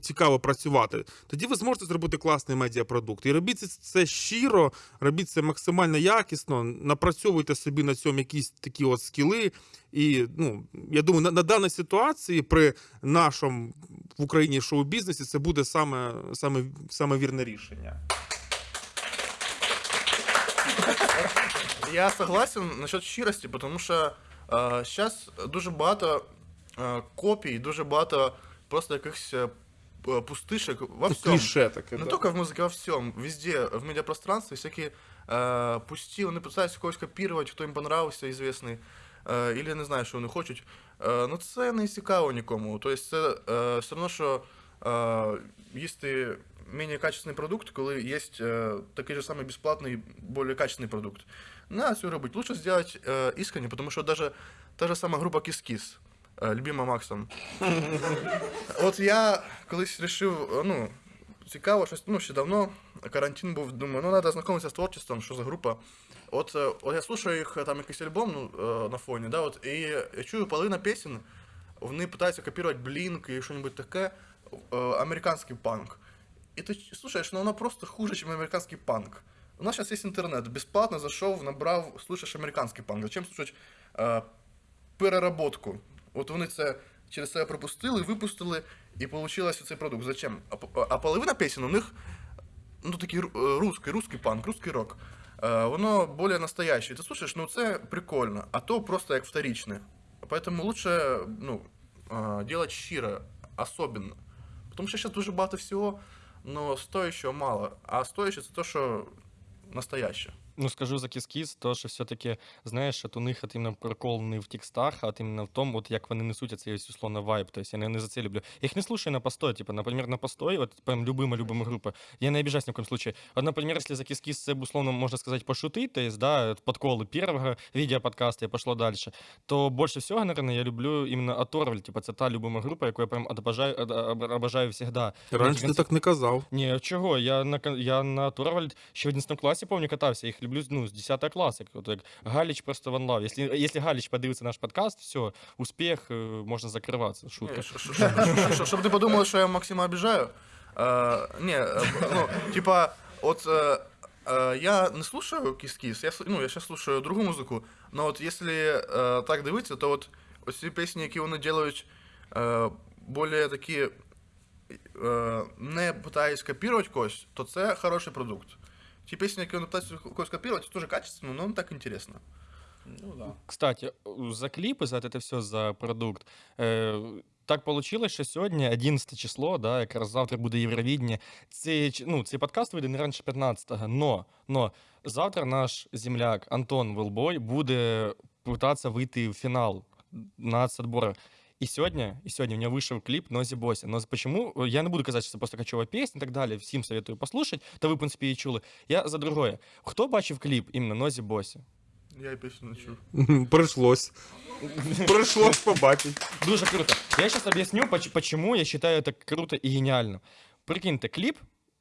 цікаво працювати. Тоді ви зможете зробити класний медіапродукт. І робіть це- щиро, робіть це максимально якісно, напрацьовуйте собі на цьому якісь такі от скіли. І ну, я думаю, на, на даній ситуації при нашому в Україні шоу-бізнесі це буде саме, саме, саме вірне рішення. Я согласен насчет щирості, тому що зараз дуже багато е, копій, дуже багато просто якихось е, п- пустишек во Ну, всьому. кліше таке. Не да. только в музыке, во всем. Везде, в медиапространстве всякие э, пусти, вони пытаються когось копірувати, хто їм понравився, известний. Е, Ілі не знаю, що вони хочуть. Е, ну це не цікаво нікому. Тобто це е, все одно, що е, їсти менее качественний продукт, коли є е, такий же самий безплатний, більш качественний продукт. Надо цього робити. Лучше зробити е, іскренне, тому що даже та же сама група Kiss-Kiss, е, любима Максом. От я колись вирішив, ну, цікаво, щось, ну, ще давно, карантин був, думаю, ну, треба знайомитися з творчеством, що за група. От, е, от я слушаю їх, там якийсь альбом ну, е, на фоні, да, от, і я чую половина пісень, вони питаються копірувати Blink і щось таке, е, американський панк. І ти слушаєш, ну воно просто хуже, ніж американський панк. У нас зараз є інтернет, безплатно зайшов, набрав, слушаєш американський панк. Зачем слушати е, переработку? От вони це через себе пропустили, випустили, і вийшло цей продукт. Зачем? А, по- а половина пісень у них ну, такий ру- е, русський, русський панк, русський рок. Е, воно більш настояще. І ти слушаєш, ну це прикольно, а то просто як вторичне. Поэтому лучше ну, е, делать щиро, особенно. Тому що зараз дуже багато всього, Але стоящего мало. А стоящее це те, що настояще. Ну, скажу за кіс-кіс, то що все-таки, знаєш, от у них от іменно прикол не в текстах, а от іменно в тому, от як вони несуть цей ось, условно вайб. Тобто я не, за це люблю. Я їх не слушаю на постой, типа, наприклад, на постой, от прям любима, любима група. Я не обижаюсь ни в коем случае. Вот, например, если за кис-кис це, условно, можно сказать, пошутить, то есть, да, подколы первого видеоподкаста и пошло дальше, то больше всего, наверное, я люблю именно О.Torvald, типа, це та любима група, яку я прям обожаю, обожаю всегда. Раніше ти так не казав. Ні, чого? Я на я на О.Torvald ще в 11 класі, пам'ятаю, катався. Їх люблю ну, з 10 класу. Як, от, як Галіч просто one love. Якщо, якщо Галіч подивиться наш подкаст, все, успіх, е, можна закриватися. Шутка. Не, ш- ш- ш- ш- ш- Чтобы ты подумал, что я Максима обижаю. Э, Не, э, ну, типа, от э, э, я не слушаю кис-кис, я, сл- ну, я сейчас слушаю другую музыку, но вот если э, так дивитися, то от ось ці пісні, які вони делають е, більш такі, е, не питаюсь копірувати когось, то це хороший продукт. Які вони питаються когось копірувати, це теж качественно, но не так інтересно. Ну да. Кстати, за кліпи, за це все, за продукт. Е, так получилось, що сьогодні 11 число, да, якраз завтра буде Євровідення. Цей, ну, цей подкаст вийде не раніше 15-го, но, но завтра наш земляк Антон Велбой буде пытаться вийти в фінал нацотбору. І сьогодні, і сьогодні у нього вийшов кліп Нозі Босі. Но почему? Я не буду казати, що це просто качова пісня і так далі. Всім советую послухати, та ви, в принципі, її чули. Я за другое. Хто бачив кліп іменно Нозі Босі? Я і пісню не чув. Прийшлось. Прийшлось побачити. Дуже круто. Я сейчас объясню, поч- почему я считаю это круто і геніально. Прикиньте, кліп,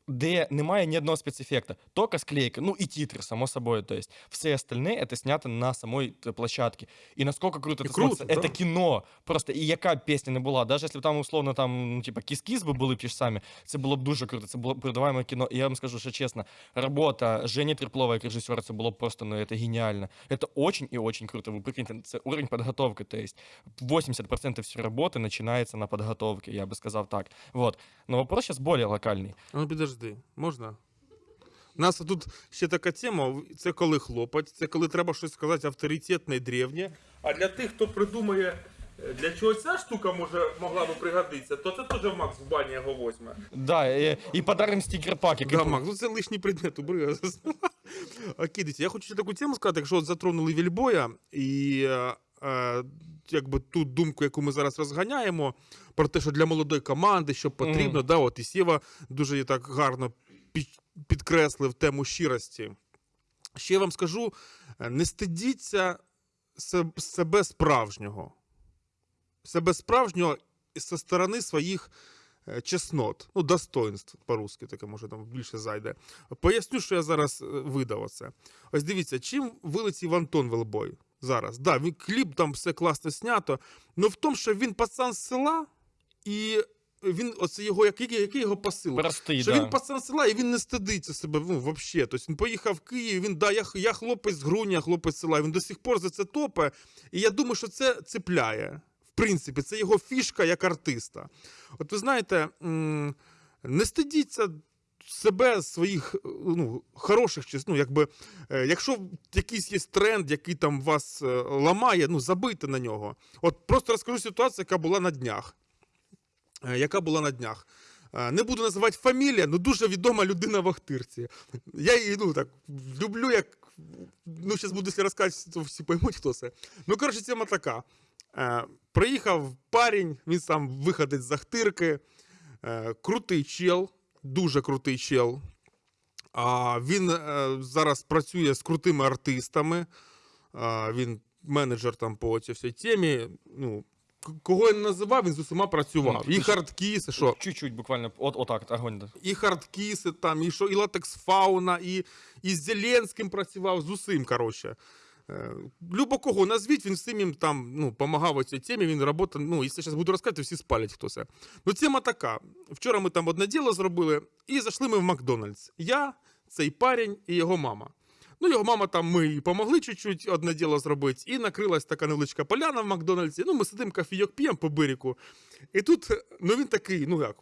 де немає ні одного спецефекта, тільки склейка, ну і титри, само собою. То есть все остальне это снято на самой т- площадке. І насколько круто І це круто, смотрится. да. Это кіно. Просто і яка б пісня не була, навіть якщо б там условно там, ну, типа, кіс-кіс би були б ті ж самі, це було б дуже круто, це було б передаваємо кіно. І я вам скажу, що чесно, робота Жені Треплова як режисера, це було б просто, ну, это геніально. Это очень и очень круто. Ви прикиньте, це уровень підготовки. То есть 80% всей работы начинается на подготовке, я бы сказал так. Вот. Но вопрос сейчас более локальный. А Ну підожди, можна? У нас тут ще така тема: це коли хлопать, це коли треба щось сказати авторитетне і древнє. А для тих, хто придумає, е, для чого ця штука може могла би пригодитися, то це теж Макс в бані його возьме. Да, и, и подарим стикер-паки. Да, Макс, ну це лишній предмет убери. Окей, дивіться, я хочу ще таку тему сказати, якщо от затронули Вільбоя і е, е, якби ту думку, яку ми зараз розганяємо, про те, що для молодої команди, що потрібно, да, от і Сєва дуже так гарно підкреслив тему щирості. Ще я вам скажу: е, не стидіться себе справжнього. Себе справжнього зі сторони своїх е, чеснот, ну, достоинств по-русски, таке може там більше зайде. Поясню, що я зараз е, видав оце. Ось дивіться, чим вилетів Антон Велбой зараз. Да, він кліп там все класно знято, але в тому, що він пацан з села, і він, оце його, який, який його посил? Простые, Що да. він пацан з села, і він не стидиться себе, ну, взагалі. Тобто він поїхав в Київ, він, да, я, я хлопець з Груня, хлопець з села, він до сих пор за це топе. І я думаю, що це цепляє. В принципі, це його фішка як артиста. От ви знаєте, не стидіться себе, своїх е, ну, хороших ну, якби, е, якщо якийсь є тренд, який там вас е, ламає, ну, забийте на нього. От просто розкажу ситуацію, яка була на днях. Яка була на днях. Не буду називати фамілія, але дуже відома людина в Охтирці. Я її ну, так, люблю, як. Ну, зараз буду якщо розказувати, то всі поймуть, хто це. Ну, коротше, тема така. Приїхав парень, він сам виходить з Ахтирки. Крутий чел, дуже крутий чел. А, він е, зараз працює з крутими артистами. А, він менеджер там по цій всій темі. Ну, кого я не називав, він з усіма працював. Ну, І хардкіси, що? Чуть-чуть буквально. Вот, вот так, вот, огонь. І хардкіси там, і що, і латекс фауна, і, і з Зеленським працював, з усім, коротше. Е, Любо кого назвіть, він всім їм там ну, помагав у цій темі, він робота, ну, якщо зараз буду розказувати, всі спалять хто це. Ну, тема така. Вчора ми там одне діло зробили, і зайшли ми в Макдональдс. Я, цей парень і його мама. Ну, його мама там ми їй помогли чуть-чуть одне діло зробити, і накрилась така невеличка поляна в Макдональдсі. Ну, ми сидимо кофійок п'ємо по берегу. І тут, ну він такий, ну як,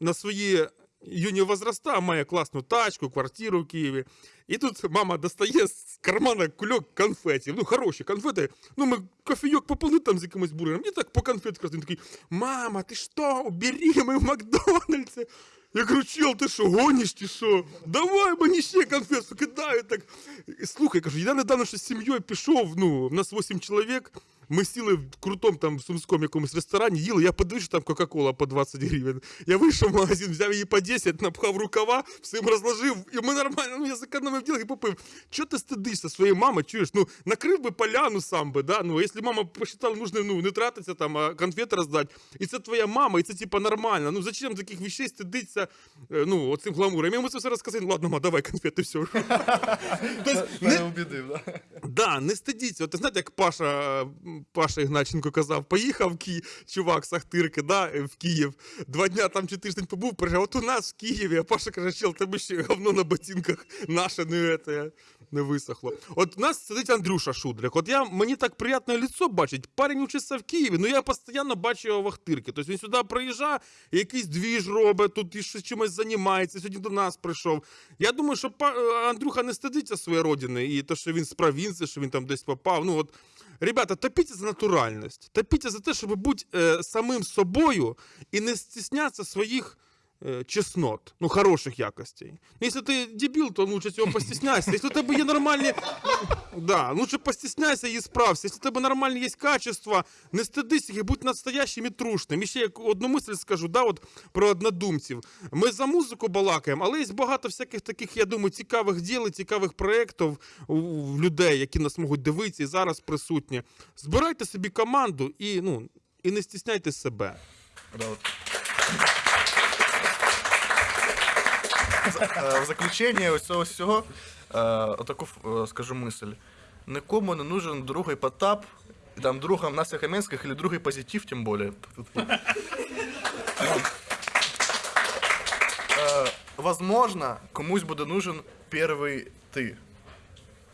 на свої юні возраста має класну тачку, квартиру в Києві. І тут мама достає з кармана кульок конфетів. Ну, хороші конфети. Ну, ми кофійок попили там з якимось бургером. І так по конфеткам він такий: Мама, ти що? Убери, ми в Макдональдсі. Я кажу, чел, ти що, гониш чи що? Давай мені ще конфету, кидаю так. І Слухай, кажу, я недавно ще з сім'єю пішов, ну, в нас 8 чоловік. Ми сіли в крутому там сумському якомусь ресторані, їли, я подивився, що там Кока-Кола по 20 гривень. Я вийшов в магазин, взяв її по 10, напхав рукава, всім розложив, і ми нормально, ну я зекономив діло і попив. Чого ти стидишся своєї мами, чуєш? Ну, накрив би поляну сам би, да? Ну, якщо мама посчитала, нужно, ну, не тратитися там, а конфети роздати. І це твоя мама, і це типа нормально. Ну, зачем таких вещей стидиться, е, ну, оцим гламуром? Я йому це все розказав, ладно, ма, давай конфети, все. Тобто, убідив, да? Да, не стидіться. От, знаєте, як Паша, Паша Ігначенко казав, поїхав Ки... чувак з Ахтирки, да, е, в Київ. Два дня там чи тиждень побув, приїжджав, от у нас в Києві, а Паша каже, чел, тебе ще говно на ботинках наше не, це, не висохло. От у нас сидить Андрюша Шудрик. От я, мені так приємне лицо бачить. Парень учиться в Києві, ну я постійно бачу його в Ахтирки. Тобто він сюди приїжджає, якийсь двіж робить, тут щось чимось займається, сьогодні до нас прийшов. Я думаю, що е, Андрюха не стидиться своєї родини, і те, що він з провінції, що він там десь попав. Ну от, ребята, топіться за натуральність, топіться за те, щоб бути е, самим собою і не стісняться своїх. Е, Чеснот, ну хороших якостей. Ну, Якщо ти дебіл, то лучше цього постісняйся. Якщо у тебе є нормальні. Да, лучше постісняйся і справся. Якщо у тебе нормальні є качества, не стидись їх і будь настоящим і трушним. І ще як одну мисль скажу, да, от про однодумців. Ми за музику балакаємо, але є багато всяких таких, я думаю, цікавих діл, цікавих проєктів у, людей, які нас можуть дивитися і зараз присутні. Збирайте собі команду і, ну, і не стісняйте себе. Е, В заключення ось цього всього е, отаку е, скажу мисль. Нікому не нужен другий Потап, і там другом Настя Каменських, или другий позитив, тим більше. Е, Возможно, комусь буде нужен перший ти.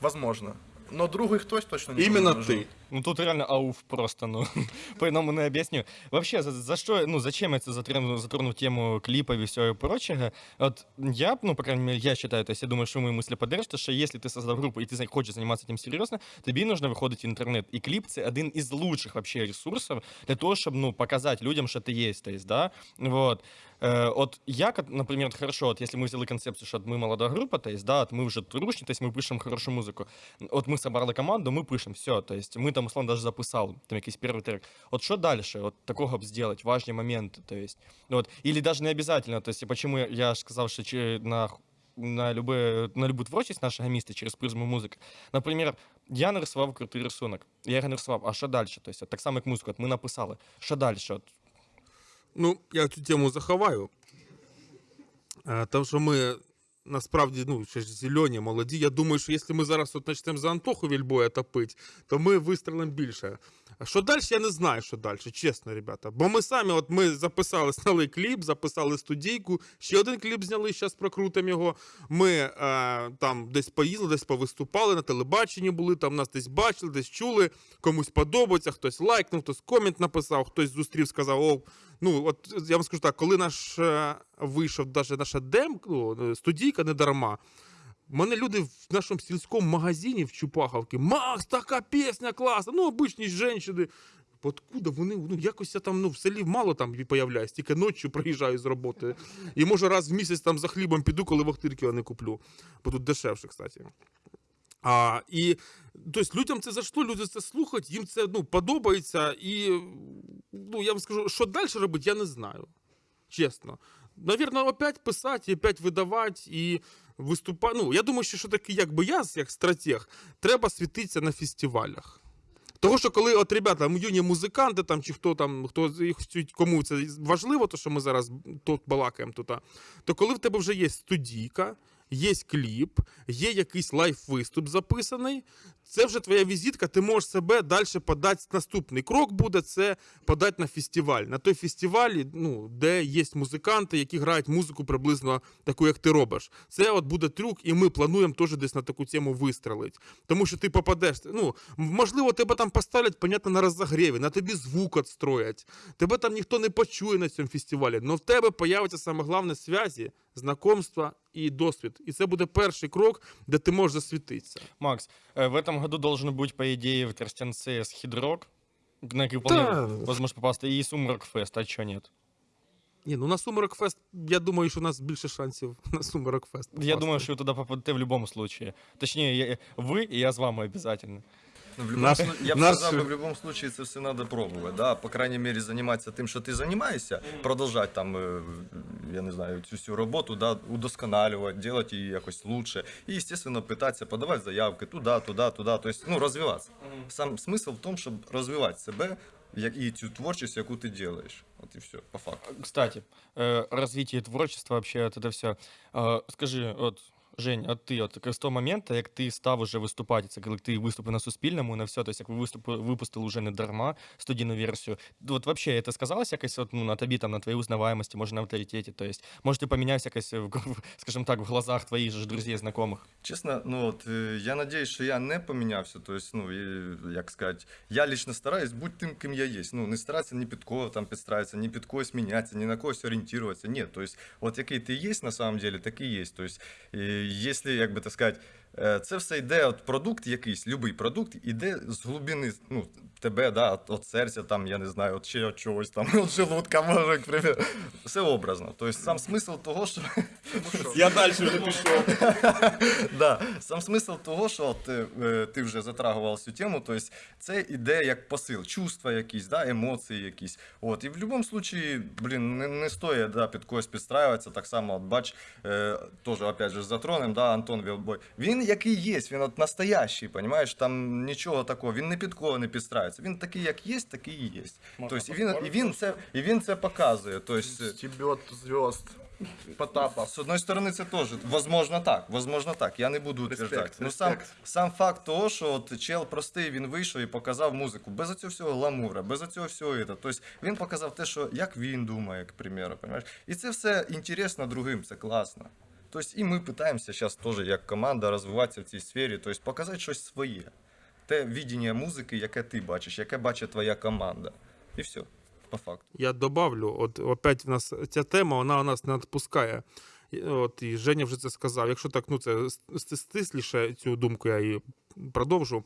Возможно. Но другий хтось точно не буде Іменно нужен. ти. Ну тут реально ауф просто, ну, по-иному не объясню. Вообще, за, за что, ну, зачем я затронул, затронул тему клипов и всего и прочего? Вот я, ну, по крайней мере, я считаю, то есть я думаю, что мои мысли поддержите, что если ты создал группу и ты за- хочешь заниматься этим серьезно, тобі нужно виходити в інтернет. І кліп це один із лучших вообще ресурсів для того, щоб, ну, показати людям, що ти є, то есть, да, вот. Э, от я, как, например, вот хорошо, вот если мы взяли концепцию, что вот мы молодая группа, то есть, да, вот мы уже трушні, то есть мы пишем хорошую музыку. От ми собрали команду, ми пишем все, то есть ми там, условно, даже записали там якийсь перший трек. От що далі? От такого б зробити, важні моменти, то есть, от, или даже не обязательно, то есть, почему я ж сказав, що чи на на, любе, на любу творчість нашого міста через призму музики. Наприклад, я нарисував крутий рисунок. Я його нарисував, а що далі? Тобто, от так само, як музику, от ми написали. Що далі? От, Ну, я цю тему заховаю. Е, Тому що ми насправді ну, ще ж зелені, молоді. Я думаю, що якщо ми зараз от почнемо за Антоху Вільбоя топити, то ми вистрелимо більше. Що далі, я не знаю, що далі, чесно, ребята. Бо ми самі, от ми записали, зняли кліп, записали студійку, ще один кліп зняли, зараз прокрутимо його. Ми е, там десь поїздили, десь повиступали, на телебаченні були, там нас десь бачили, десь чули, комусь подобається, хтось лайкнув, хтось комент написав, хтось зустрів, сказав, о, ну от я вам скажу так, коли наш е, вийшов даже наша дем, ну, студійка не дарма. Мене люди в нашому сільському магазині в Чупаховці, Макс, така пісня класна, ну обичні жінки. Откуда вони, ну якось я там ну, в селі мало там появляюсь, тільки ночі приїжджаю з роботи. І може раз в місяць там за хлібом піду, коли вахтирки я не куплю. Бо тут дешевше, кстати. А, і тобто людям це зайшло, люди це слухають, їм це ну, подобається. І ну, я вам скажу, що далі робити, я не знаю. Чесно. Навірно, опять писати, опять видавати і виступати. Ну, я думаю, що, що таке, якби я, як стратег, треба світитися на фестивалях. Того, що коли от ребята, юні музиканти там, чи хто там, хто кому це важливо, то що ми зараз тут балакаємо тут, то коли в тебе вже є студійка, є кліп, є якийсь лайф-виступ записаний, це вже твоя візитка, ти можеш себе далі подати. Наступний крок буде це подати на фестиваль. На той фестиваль, ну, де є музиканти, які грають музику приблизно таку, як ти робиш. Це от буде трюк, і ми плануємо теж десь на таку тему вистрелити. Тому що ти попадеш. Ну, можливо, тебе там поставлять, понятно, на розогріві, на тобі звук відстроять. Тебе там ніхто не почує на цьому фестивалі. але в тебе появиться саме головне зв'язі, знакомства і досвід. І це буде перший крок, де ти можеш засвітитися. Макс, э, в этом году должен быть, по идее, в Тростянце с Хидрок, на который вполне Да. возможно попасть, и Сумрак Фест, а чё нет? Ні, ну на Сумерок Фест, я думаю, що у нас більше шансів на Сумерок Фест. Я попасти. думаю, що ви туди попадете в будь-якому случае. Точніше, я- ви і я з вами обов'язково. Ну, в любом Наш- я б наш- сказав, в будь-якому случае це все треба пробувати. Да? По крайней мере, займатися тим, що ти займаєшся, продовжати там, е, я не знаю, цю всю роботу, да, удосконалювати, робити її якось лучше. І, естественно, питатися, подавати заявки туди, туди, туди. Тобто, ну, розвиватися. Сам смисл в тому, щоб розвивати себе як і цю творчість, яку ти робиш. От і все, по факту. Кстати, э, развитие творчества, вообще вот это все. Скажи, от, Жень, а ти, от з того моменту, як ти став уже виступати, це коли ти виступив на Суспільному, на все, тобто як ви виступи, випустили вже не дарма студійну версію, от вообще це сказалось якось от, ну, на тобі, там, на твоїй узнаваємості, може на авторитеті, тобто, може ти помінявся якось, скажімо так, в глазах твоїх же друзів, знайомих? Чесно, ну от е, я надіюсь, що я не помінявся. Тобто, ну і, як сказати, я лично стараюсь бути тим, ким я є. Ну не старатися ні під кого там підстраиватися, ні під когось мінятися, ні на когось орієнтуватися. Ні, тобто, от який ти є на самом деле, такий є. Тобто, і, якщо, як би так сказати, е, це все йде от продукт якийсь, любий продукт, іде з глибини ну, тебе, да, от, от серця, там, я не знаю, от ще от чогось там, от желудка, може, к примеру. Все образно. Тобто сам смисл того, що Я далі вже пішов. да. Сам смисл того, що от, е, е, ти вже затрагував цю тему, тобто це іде як посил, чувства якісь, да, емоції якісь. От. І в будь-якому випадку, блін, не, не стоїть да, під когось підстраюватися. Так само, от, бач, е, теж, опять же, затронем, да, Антон Вілбой. Він який є, він от настоящий, понимаєш, там нічого такого, він не під кого не підстраюється. Він такий, як є, такий і є. Тобто, і, він, і, він це, і він це показує. Тобто, Стебет звезд. Потапа. С одной стороны, це теж, возможно так, возможно так, я не буду утверждати. Ну, сам, сам факт того, що от чел простий, він вийшов і показав музику, без цього всього гламура, без цього всього. Это. Тобто він показав те, що як він думає, к примеру, понимаєш? І це все інтересно другим, це класно. Тобто і ми питаємося зараз теж як команда розвиватися в цій сфері, тобто показати щось своє. Те відіння музики, яке ти бачиш, яке бачить твоя команда. І все, по факту. Я добавлю, от опять в нас ця тема, вона у нас не відпускає. От, і Женя вже це сказав. Якщо так, ну це ст- стисліше цю думку я і продовжу.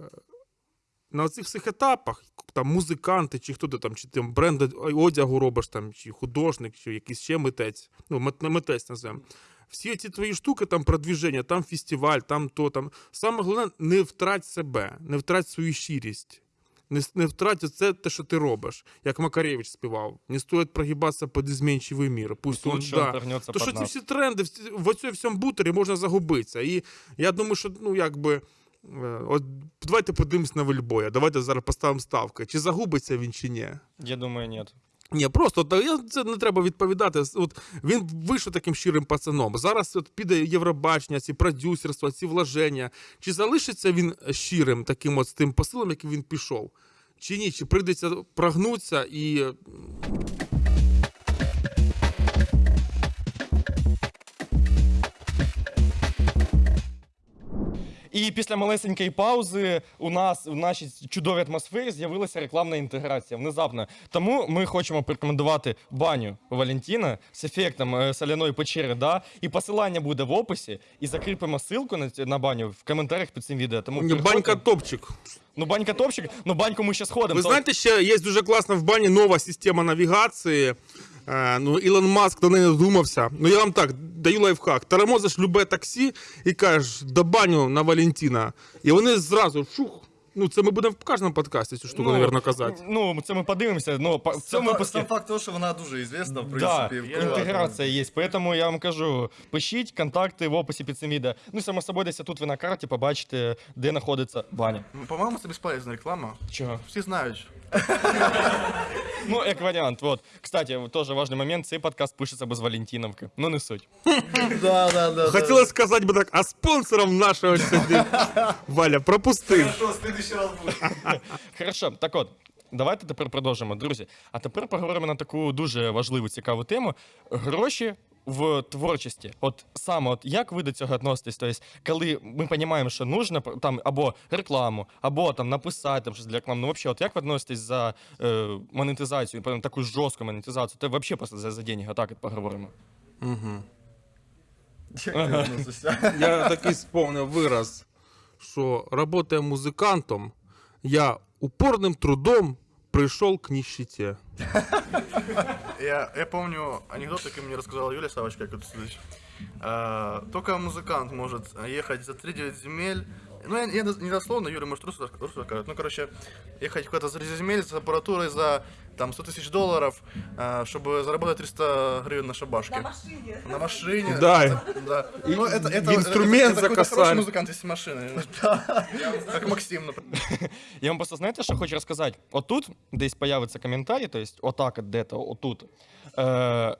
Е, На цих всіх етапах, там музиканти, чи хто ти там, чи ти бренд одягу робиш, там, чи художник, чи якийсь ще митець, ну, мит- митець називаємо. Всі ці твої штуки, там продвіження, там фестиваль, там то, там. Саме головне, не втрать себе, не втрать свою щирість. Не, не втрать це те, що ти робиш. Як Макаревич співав. Не стоїть прогибатися під изменчивий мір. Пусть он, да. То що ці всі тренди, в цьому всьому бутері можна загубитися. І я думаю, що ну якби. е, От давайте подивимось на Вельбоя. Давайте зараз поставимо ставки. Чи загубиться він, чи ні? Я думаю, нет. Ні, просто це не треба відповідати. От він вийшов таким щирим пацаном. Зараз от піде Євробачення, ці продюсерства, ці вложення. Чи залишиться він щирим таким от з тим посилом, яким він пішов? Чи ні? Чи прийдеться прогнутися і І після малесенької паузи у нас в нашій чудовій атмосфері з'явилася рекламна інтеграція внезапно. Тому ми хочемо порекомендувати баню Валентина з ефектом е, соляної печери. Да? І посилання буде в описі. І закріпимо ссылку на, на баню в коментарях під цим відео. Тому Ні, банька топчик. Ну, банька топчик, ну баньку ми ще сходимо. Ви знаєте, ще є дуже класна в бані нова система навігації. Е, ну, Ілон Маск до неї додумався. Ну, я вам так даю лайфхак. Тормозиш любе таксі і кажеш до баню на Валентина. І вони зразу шух. Ну, це ми будемо в кожному подкасті цю штуку, Ну, мабуть, казати. Ну, це ми подивимося. Ну, по- в Сам, цьому випуску... сам факт того, що вона дуже ізвісна, в Да, інтеграція є. Поэтому я вам кажу, пишіть контакти в описі під цим відео. Ну, само собою, десь тут ви на карті побачите, де знаходиться баня. Ну, По-моєму, це безполезна реклама. Чого? Всі знають. Ну, як варіант, вот. Кстати, теж важний момент, цей подкаст пишеться без Валентиновки. Ну, не суть. Да, да, да. Хотілося сказати би так, а спонсором нашого сюди Валя пропустив. Що, следующий раз буде. Хорошо, так от. Давайте тепер продовжимо, друзі. А тепер поговоримо на таку дуже важливу цікаву тему: гроші в творчості. От саме, от як ви до цього відноситесь? Тобто, коли ми розуміємо, що нужно там або рекламу, або там написати там щось для реклами. Ну, взагалі, от як ви відноситесь за е, монетизацію, прям таку жорстку монетизацію? Ти взагалі просто за, за деньги, отак от поговоримо. Ти? Я такий сповнив вираз, що працює музикантом, я упорним трудом пришел к нищете. Я, я помню анекдот, который мне рассказала Юлия Савочка, как это. А, только музыкант может ехать за 3-9 земель. Ну, я, я не дословно, Юля, может, русло скажет. Ну, короче, ехать куда-то за 3 земель с аппаратурой за там 100 тысяч долларов, а, чтобы заработать 300 гривен на шабашке. На машине. На машине. Да. Да. И Ну, это, это, инструмент это, это, хороший музыкант, если машины. Как Максим, например. Я вам просто знаєте, що хочу розказати? Отут десь появиться коментарі, то есть отак, от де-то, отут. Е,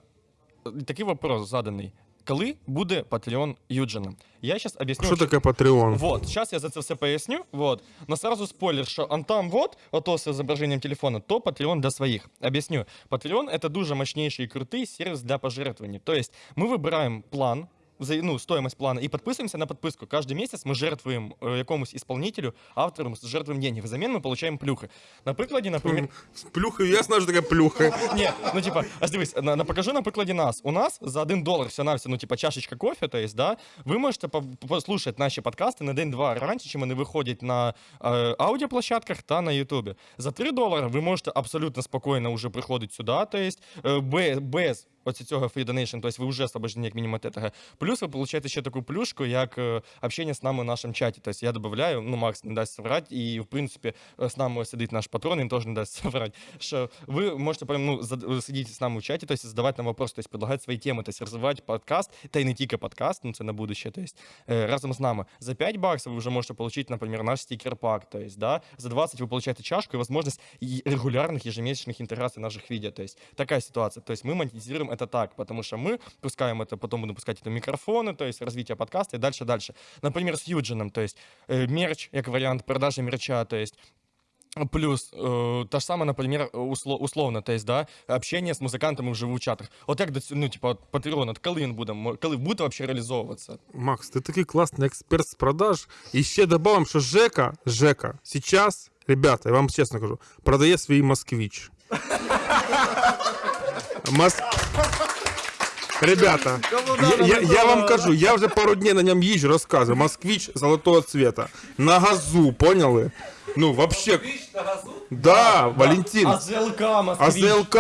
такий вопрос заданий Коли буде Patreon Юджина? Я зараз об'ясню. Что що- такое Patreon? Вот, сейчас я за це все поясню. Вот. Но сразу спойлер, що он там вот, ото з зображенням телефона, то Patreon для своїх. Об'ясню. Patreon — это дуже мощнейший і крутий сервіс для пожертвований. То есть мы вибираємо план, за, ну, стоимость плана, и подписываемся на подписку. Каждый месяц мы жертвуем э, якомусь исполнителю, автору, жертвуем деньги. Взамен мы получаем плюхи. На прикладі, например, С плюхой, я знаю, что такая плюха. Ні, ну типа, аж дивись, на, на, покажу на прикладі нас. У нас за 1 долар все на все, ну типа чашечка кофе, то есть, да, ви можете по- послухати наші подкасти на день-два раніше, чим вони виходять на е, аудіоплощадках та на Ютубі. За 3 долари ви можете абсолютно спокійно вже приходити сюди, то есть, е, без, без оці цього free donation, то есть ви вже освобождені як мінімум від цього. Плюс ви получаєте ще таку плюшку, як е, общення з нами в нашому чаті. Тобто я додаю, ну Макс не дасть соврати, і в принципі е, з нами сидить наш патрон, він теж не дасть соврати, що ви можете прям, ну, зад- сидіти з нами в чаті, тобто задавати нам вопроси, тобто предлагати свої теми, тобто розвивати подкаст, та й не тільки подкаст, ну це на будущее, тобто е, разом з нами. За 5 баксов ви вже можете получить, например, наш стикер-пак, то есть, да, за 20 вы получаете чашку и возможность и регулярных ежемесячных интеграций наших видео, то есть такая ситуация. То есть мы монетизируем это так, потому что мы пускаем это, потом будем пускать это микрофоны, то есть развитие подкаста и дальше-дальше. Например, с Юджином, то есть э, мерч, как вариант продажи мерча, то есть Плюс э, та ж саме, наприклад, усло, условно, то есть, да, общение з музикантами вживу в чатах. От як ну, типа, от от коли він буде, мо- коли буде вообще реалізовуватися? Макс, ты такой классный эксперт с продаж. Еще добавим, что Жека, Жека, сейчас, ребята, я вам честно скажу, продает свои москвич. Мос... Ребята, я, я- я вам кажу, я вже пару днів на ньому езжу, розказую. Москвич золотого цвета. На газу, поняли? Ну, вообще, да, Валентин. АЗЛК, АЗЛК,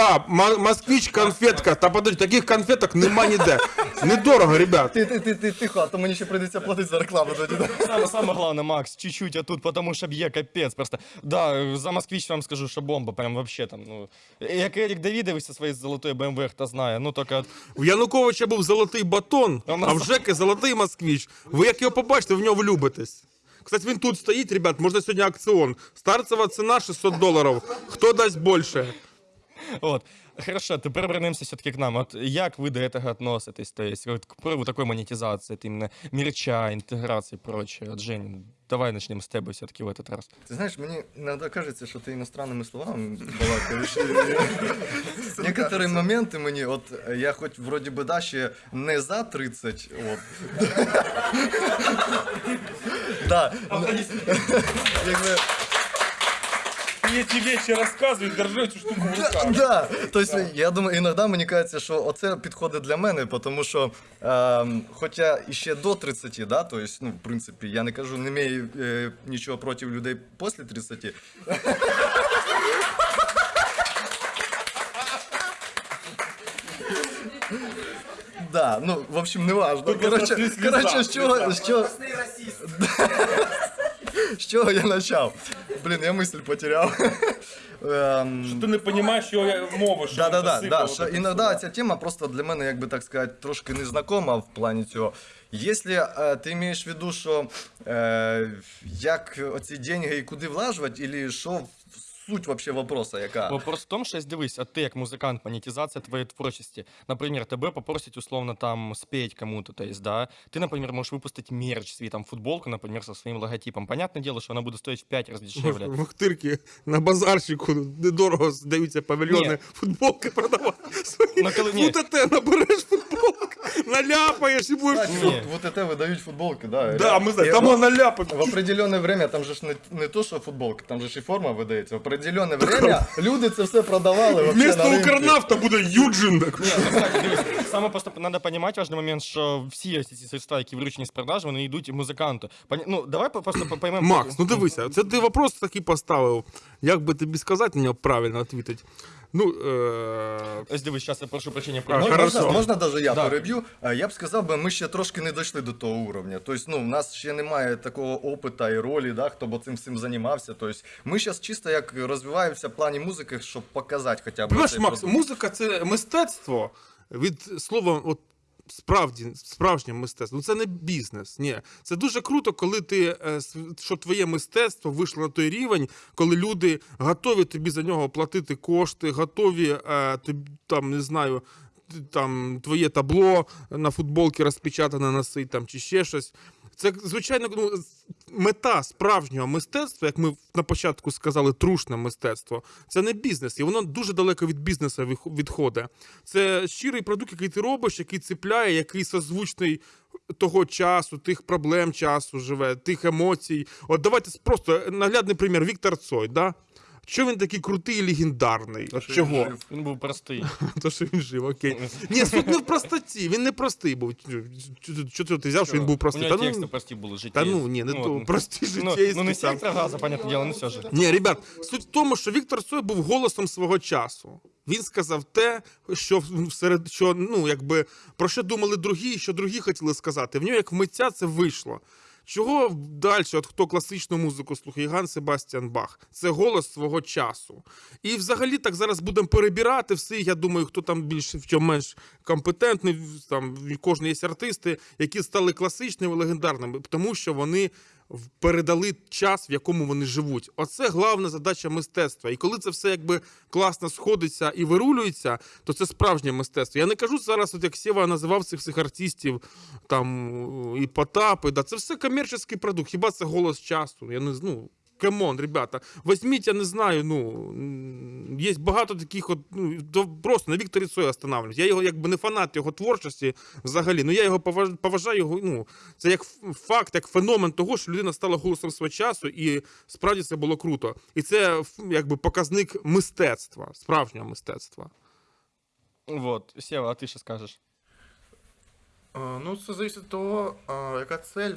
москвич, конфетка. Та подожди, таких конфеток нема ніде. Недорого, ребят. Ти, ти, ти, ти, тихо, а то мені ще прийдеться платити за рекламу самое главное, Макс, чуть-чуть, а тут потому что б'є капец просто. Да, за москвич вам скажу, що бомба, прям вообще там, ну. Як Ерік Давідович зі своєю золотою БМВ, хто знає, ну тільки У Януковича був золотий батон, А а в Жеки золотий москвич. Ви як його побачите, в нього влюбитесь. Кстати, він тут стоїть, ребят, можна сьогодні акціон. Старцева ціна 600 доларів. Хто дасть більше? От. Хорошо, тепер вернемося все-таки к нам. От як ви до этого относитесь? То есть, вот к приводу такой монетизации, от именно мерча, интеграции и прочее. От Жень, давай начнем с тебя все-таки в этот раз. Ти знаєш, мені іноді кажеться, що ти іностранними словами балакаєш. Некоторі моменти мені, от я хоч вроді би да, ще не за 30, от. Да. Якби, И эти вещи рассказывают, держи эту штуку в руках. Да, тобто я думаю, іноді мені кажеться, що оце підходить для мене, тому що, ем, хоча іще до 30, да, тобто, ну, в принципі, я не кажу, не маю е, нічого проти людей після 30. Да, ну, в общем, не важно. Короче, короче, з чого, з чого, з чого я почав? Блін, я мысль потеряв. Що Ти не розумієш, його я мова, що Да, да, да, да. Що іноді ця тема просто для мене, як би так сказати, трошки незнакома в плані цього. Якщо е, ти маєш в виду, що е, як оці деньги і куди влажувати, или що суть вообще вопроса, яка? Вопрос в том, що дивись, а ти як музикант, монетизація твоєї творчості. Наприклад, тебе попросять условно там спеть кому-то, то есть, да, ты, например, можешь выпустить мерч, свій там футболку, например, со своим логотипом. Понятное дело, что она будет стоить в 5 раз дешевле. В Ахтирці на базарчику недорого здаються павільйони, Ні. футболки продавати. Свої Ну, коли- ні. УТТ набереш футболки. футболку наляпаєш і будеш. Кстати, вот, вот это выдают футболки, да. Да, ми знаємо, И там в- он наляпав. В определенное время, там же ж не, не то, що футболки, там же ж і форма видається. В определенное время люди це все продавали Вместо на. Укрнафта буде Юджин. так. Саме просто треба розуміти важливий момент, що всі ці средства, які виручені з продажу, вони йдуть музиканту. Поня- Ну, давай по- просто поймемо. Макс, ну дивися, це ти вопрос такий поставив. Як би тобі сказати на правильно відповідати? Ну, е... Ось дивись, зараз я прошу прощення. А, Можна, Хорошо. можна, можна даже я Да. переб'ю. Е, Я б сказав би, ми ще трошки не дійшли до того уровня. Тобто, ну, в нас ще немає такого опита і ролі, да, хто б цим всім займався. Тобто, ми зараз чисто як розвиваємося в плані музики, щоб показати хоча б. Понимаєш, цей Макс, продукт. музика це мистецтво від слова, от справді, справжнє мистецтво. Ну це не бізнес. Ні. Це дуже круто, коли ти е, що твоє мистецтво вийшло на той рівень, коли люди готові тобі за нього платити кошти, готові е, тобі, там, не знаю. Там твоє табло на футболки розпечатане носить там чи ще щось. Це звичайно ну, мета справжнього мистецтва, як ми на початку сказали, трушне мистецтво. Це не бізнес, і воно дуже далеко від бізнесу відходить. Це щирий продукт, який ти робиш, який цепляє, який созвучний того часу, тих проблем часу живе, тих емоцій. От давайте просто наглядний примір Віктор Цой. Да? Що він такий крутий і легендарний? От що він чого? жив. Він був простий. То, що він жив, окей. Ні, суть не в простоті, він не простий був. Що ти взяв, що він був У простий? нього Та ну, прості були, життя. та ну ні, не Ну, то. от. Прості Ну, життєйські. ну не сектор понятне діло, не все ж. Ні, ребят, суть в тому, що Віктор Цой був голосом свого часу. Він сказав те, що серед що ну якби про що думали другі, і що другі хотіли сказати. В нього як в митця це вийшло. Чого далі, от хто класичну музику слухає, Ган Себастьян Бах, це голос свого часу. І взагалі так зараз будемо перебирати всі. Я думаю, хто там більш в чому менш компетентний. Там кожен є артисти, які стали класичними, легендарними, тому що вони передали час, в якому вони живуть. Оце главна задача мистецтва. І коли це все якби класно сходиться і вирулюється, то це справжнє мистецтво. Я не кажу зараз, от як Сєва називав цих всіх артистів, там і Потапи, да, це все комерційний продукт. Хіба це голос часу? Я не. Ну, Come on, ребята, візьміть, я не знаю, ну є багато таких, от, ну то просто на Вікторі Цой останавливаюсь. Я його якби не фанат його творчості взагалі. Ну я його поважаю його. Ну це як факт, як феномен того, що людина стала голосом свого часу, і справді це було круто. І це якби показник мистецтва, справжнього мистецтва. Вот, Сева, а ти що скажеш? Ну, це залежить від того, яка цель.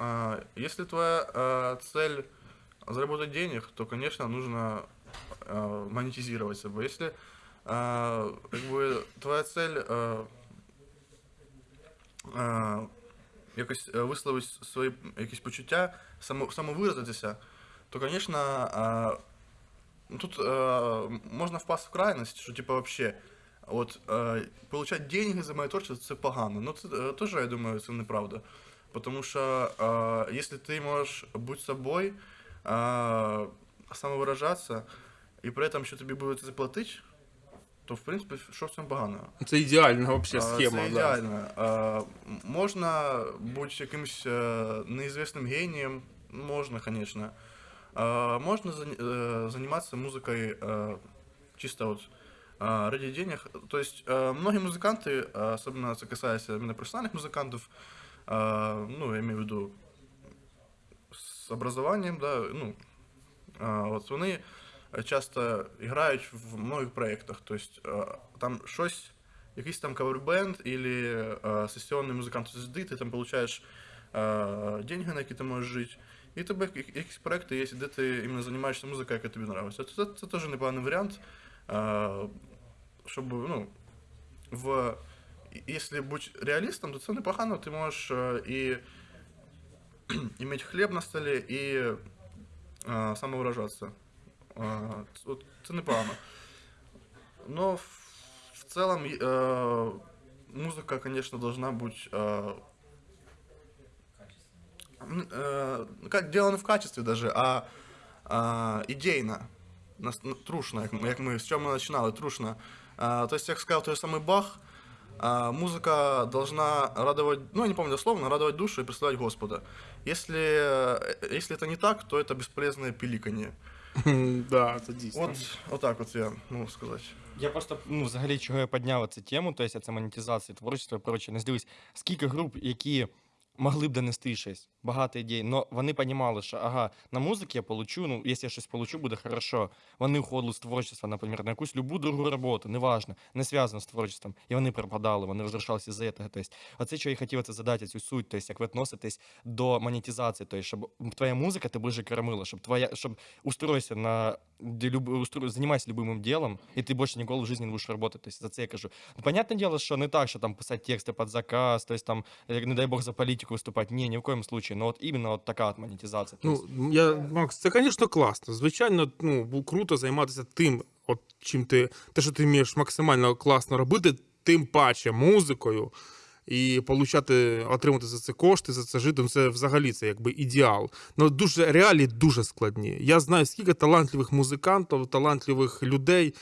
А, Если твоя а, цель заработать денег, то, конечно, нужно а, монетизировать себя. Если а, как бы, твоя цель а, а, якось е, висловити свої якісь почуття, само, самовиразитися, то, конечно, а, ну, тут а, можна впасти в крайність, що типа вообще. От е, получать деньги за моє творчество це погано. Ну це е, теж, я думаю, це неправда. Тому що е, якщо ти можеш бути собою, е, самовиражатися, і при цьому, що тобі будуть заплатити, то в принципі, що в цьому поганого? Це ідеальна взагалі А, схема. Це да. ідеально. А, м- Можна бути якимось е, неізвісним генієм, можна, звісно. А, Можна зані- е, займатися музикою е, чисто от а, ради денег. То есть э, многие музыканты, а, особенно это касается именно профессиональных музыкантов, а, ну, я имею в виду с образованием, да, ну, а, от вони часто грають в многих проєктах. Тобто там щось, якийсь там кавербенд или а, сесіонний музикант звезди, ти там получаєш деньги, на які ти можеш жити. І тебе якісь проекти є, де ти іменно займаєшся музикою, яка тобі подобається. Це, це, це теж непоганий варіант. Щоб, ну, в... Если бути реалістом, то це непогано, ти можеш е, і иметь хліб на столі, і е, самовиражатися. Е, от це непогано. Но в, в целом э, музыка, конечно, должна быть э, м, э, ну, как дело не в качестве даже, а, а идейно. Нас- ну, Трушно, як, ми- як ми з чого ми починали, трушно. А, то есть, як сказав той самий Бах, а, музыка должна радовать, ну, я не помню дословно, радовать душу и представлять Господа. Если, э, если это не так, то это бесполезное пиликанье. Да, це дійсно. От, отак от я можу сказати. Я просто, ну, взагалі, чого я підняв цю тему, тобто це монетизація творчества і прочее. Не здивуюсь, скільки груп, які могли б донести щось, багато ідей, але вони розуміли, що ага, на музиці я получу, ну, якщо я щось получу, буде хорошо. Вони уходили з творчества, наприклад, на якусь любу другу роботу, неважно, не зв'язано з творчеством. І вони пропадали, вони розрушалися з-за цього. Тобто, оце, що я хотів це задати, цю суть, тобто, як ви відноситесь до монетизації, тобто, щоб твоя музика ти ближе кормила, щоб твоя, щоб устройся на люб, устро, займайся любимым делом, і ти більше ніколи в житті не будеш працювати. Тобто, за це я кажу. Ну, понятне дело, що не так, що там писати тексти під заказ, тобто там, не дай Бог, за політику виступати. Ні, ні в коєму случае. Ну, от іменно от така от монетизація. Ну, я, Макс, це, звісно, класно. Звичайно, ну, круто займатися тим, от чим ти, те, що ти вмієш максимально класно робити, тим паче музикою. І получати, отримати за це кошти, за це жити, ну це взагалі це якби ідеал. Ну дуже реалії дуже складні. Я знаю, скільки талантливих музикантів, талантливих людей,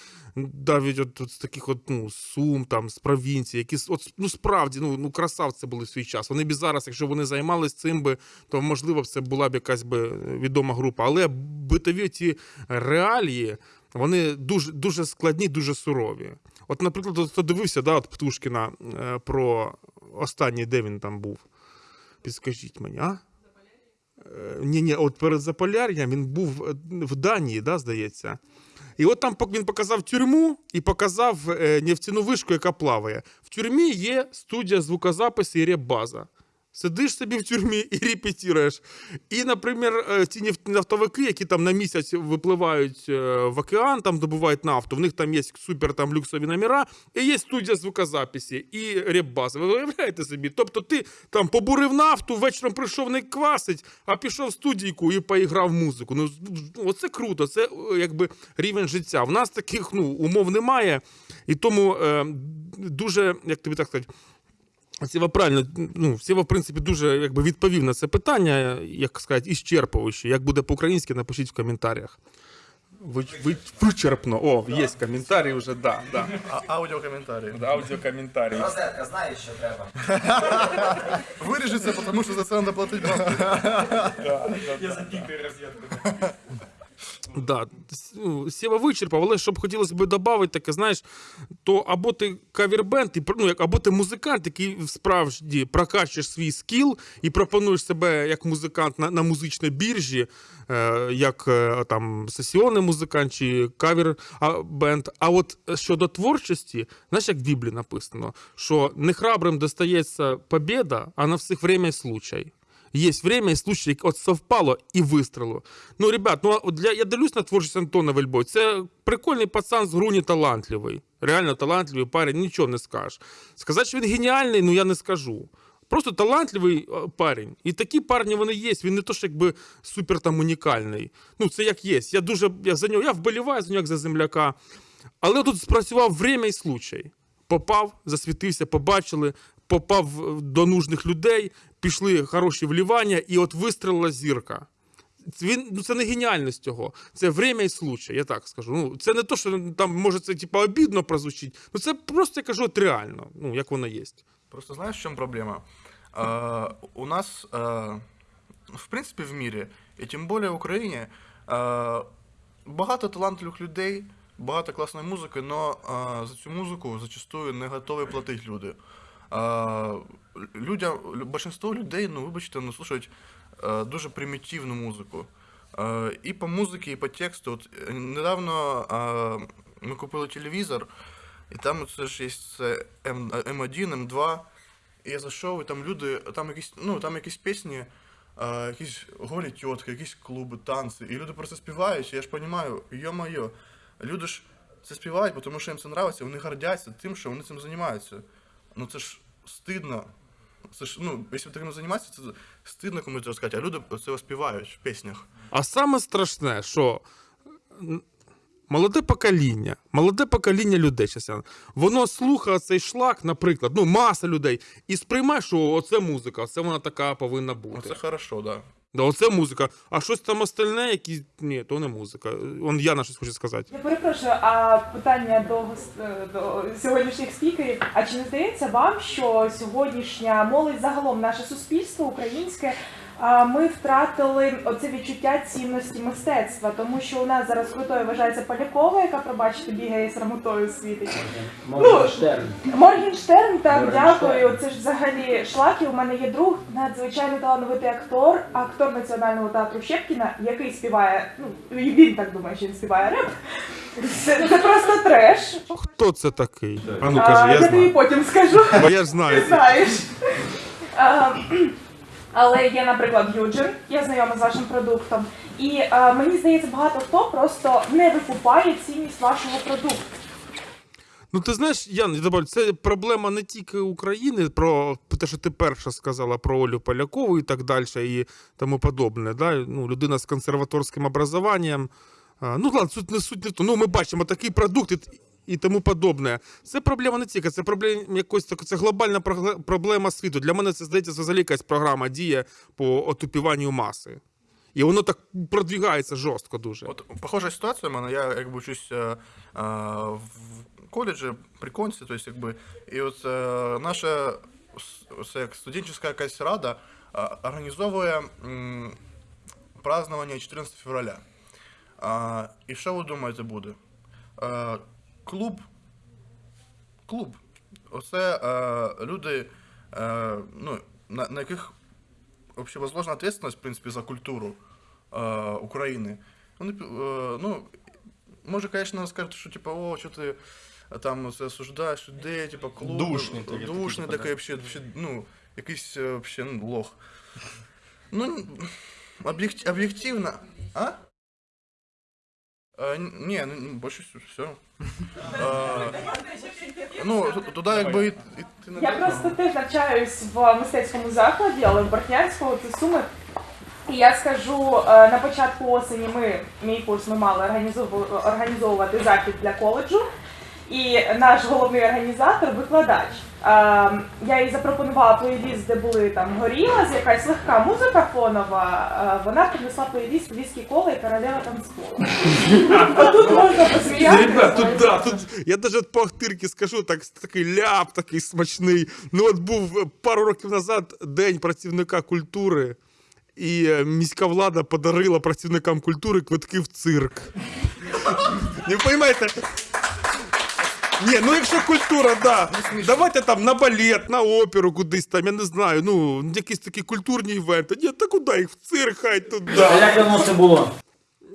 навіть от, от з таких от, ну, сум, там, з провінції, які от, ну, справді ну, ну, красавці були в свій час. Вони б зараз, якщо вони займалися цим би, то можливо б це була б якась би відома група. Але битові ці реалії, вони дуже, дуже складні, дуже сурові. От, наприклад, хто дивився да, от Птушкіна е, про останній, де він там був. Підскажіть мені, а? Ні, ні, от перед Заполяр'ям він був е, в Данії, да, здається. І от там він показав тюрму і показав е, нефтяну вишку, яка плаває. В тюрмі є студія звукозапису і реп-база. Сидиш собі в тюрмі і репетируєш. І, наприклад, е, ці нафтовики, які там на місяць випливають е, в океан, там добувають нафту, в них там є супер там люксові номера, і є студія звукозаписі і реп-база. Ви уявляєте собі? Тобто ти там побурив нафту, вечором прийшов не квасить, а пішов в студійку і поіграв музику. Ну, оце круто, це е, якби рівень життя. В нас таких ну, умов немає, і тому е, дуже, як тобі так сказати, Сєва правильно, ну, Сєва, в принципі, дуже якби, відповів на це питання, як сказати, іщерпуючи. Як буде по-українськи, напишіть в коментарях. Ви, ви, вичерпно. О, є коментарі вже, да, да. А, аудіокоментарі. Аудіокоментарі. Розетка, знаєш, що треба. Виріжеться, тому що за це треба платити. Я запікаю розетку. Да, Сєва вичерпав, але щоб хотілося б додати, таке, знаєш, то або ти кавербенд, ну, або ти музикант, який справді прокачуєш свій скіл і пропонуєш себе як музикант на, на музичній біржі, е, як е, там сесіонний музикант чи кавер-бенд. А от щодо творчості, знаєш, як в Біблії написано, що не храбрим достається побєда, а на всіх время случай. Есть время и случай, от совпало і вистрілило. Ну, ребят, ну для я дивлюсь на творчість Антона Вельбой. Це прикольний пацан з груні талантливий. Реально талантливий парень, нічого не скажеш. Сказати, що він геніальний, ну я не скажу. Просто талантливий е, парень. І такі парні вони є. Він не то, що якби супер там унікальний. Ну, це як є. Я дуже я за нього, я вболіваю за нього як за земляка. Але тут спрацював время і случай. Попав, засвітився, побачили, попав е, до нужних людей, пішли хороші вливання, і от вистрілила зірка. Він, ну, це не геніальність цього, це время і случай, я так скажу. Ну, це не то, що там може це типу, обідно прозвучить, ну це просто я кажу от реально, ну як воно є. Просто знаешь, в чем проблема? А, у нас, а, в принципе, в мире, і тим більше в Україні, а, багато талантливих людей, багато класної музики, але за цю музику зачастую не готові платити люди. Людям, большинство людей, ну, вибачте, ну, слушають а, дуже примітивну музику. А, і по музиці, і по тексту. От, е, недавно ми купили телевізор, і там це ж є М, М1, М2. І я зайшов, і там люди, там якісь, ну, там якісь пісні, якісь голі тітки, якісь клуби, танці. І люди просто співають, і я ж розумію, йо-моє, люди ж це співають, тому що їм це подобається, вони гордяться тим, що вони цим займаються. Ну це ж стидно. Це ж, ну, якщо таким займатися, це стидно комусь розказати, а люди це співають в піснях. А саме страшне, що молоде покоління, молоде покоління людей, щас я- воно слухає цей шлак, наприклад, ну, маса людей, і сприймає, що оце музика, це вона така повинна бути. це хорошо, да. Да, оце музика. А щось там остальне, які. Ні, то не музика. Он Яна щось хоче сказати. Я перепрошую, а питання до, гос- до сьогоднішніх спікерів. А чи не здається вам, що сьогоднішня молодь загалом наше суспільство українське ми втратили оце відчуття цінності мистецтва, тому що у нас зараз крутою вважається Полякова, яка, пробачте, бігає срамотою світить. Моргенштерн. Моргенштерн, так, Моргенштерн. дякую. Це ж взагалі шлаки. У мене є друг, надзвичайно талановитий актор, актор Національного театру Щепкіна, який співає, ну і він так думає, що він співає реп. Це, це просто треш. Хто це такий? А ну А, кажи, я я тобі потім скажу. Бо я ж Ти знаю. знаєш. А, Але є, наприклад, Юджин, я знайома з вашим продуктом. І а, мені здається, багато хто просто не викупає цінність вашого продукту. Ну ти знаєш, Ян, я добавлю, це проблема не тільки України, про те, що ти перша сказала про Олю Полякову і так далі, і тому подобне. Да? Ну, людина з консерваторським образованням. Ну ладно, суть не суть не тому. Ну, ми бачимо такий продукт і, тому подобне. Це проблема не тільки, це проблема якось так, це глобальна проблема світу. Для мене це здається взагалі якась програма діє по отупіванню маси. І воно так продвігається жорстко дуже. От похожа ситуація в мене. Я якби учусь е, е, в коледжі при конці, тобто, якби, і от е, наша це як студентська якась рада е, організовує м, празднування 14 февраля. А, і що ви думаєте буде? Е, клуб. Клуб. Оце е, люди, е, ну, на, на яких вообще возложена ответственность, в принципе, за культуру э, України. Вони, э, ну, може, конечно, скажуть, що типа, о, що ти там це осуждаєш людей, типа, клуб. Душний такий, Душний такий, вообще, вообще, ну, якийсь е, вообще, ну, лох. Ну, об'єктивно. А? Е, ні, ну, больше все. Ну, ту- туди якби і, і ти не Я просто теж навчаюсь в мистецькому закладі, але в Бортнянському це суми. І я скажу, е, на початку осені ми, мій курс, ми мали організову- організовувати захід для коледжу. І наш головний організатор, викладач. Я їй запропонувала плейліст, де були там горіла, з якась легка музика фонова. Вона принесла плейліст віскі кола і королева танцпола. Тут можна посміятися. Тут, да, тут, я даже по Ахтирки скажу, так, такий ляп такий смачний. Ну от був е, пару років назад День працівника культури, і е, міська влада подарила працівникам культури квитки в цирк. Не розумієте? Ні, ну якщо культура, да. Давайте там на балет, на оперу кудись там, я не знаю, ну, якісь такі культурні івенти. Ні, та куди їх в цирк, хай туди. А як давно це було?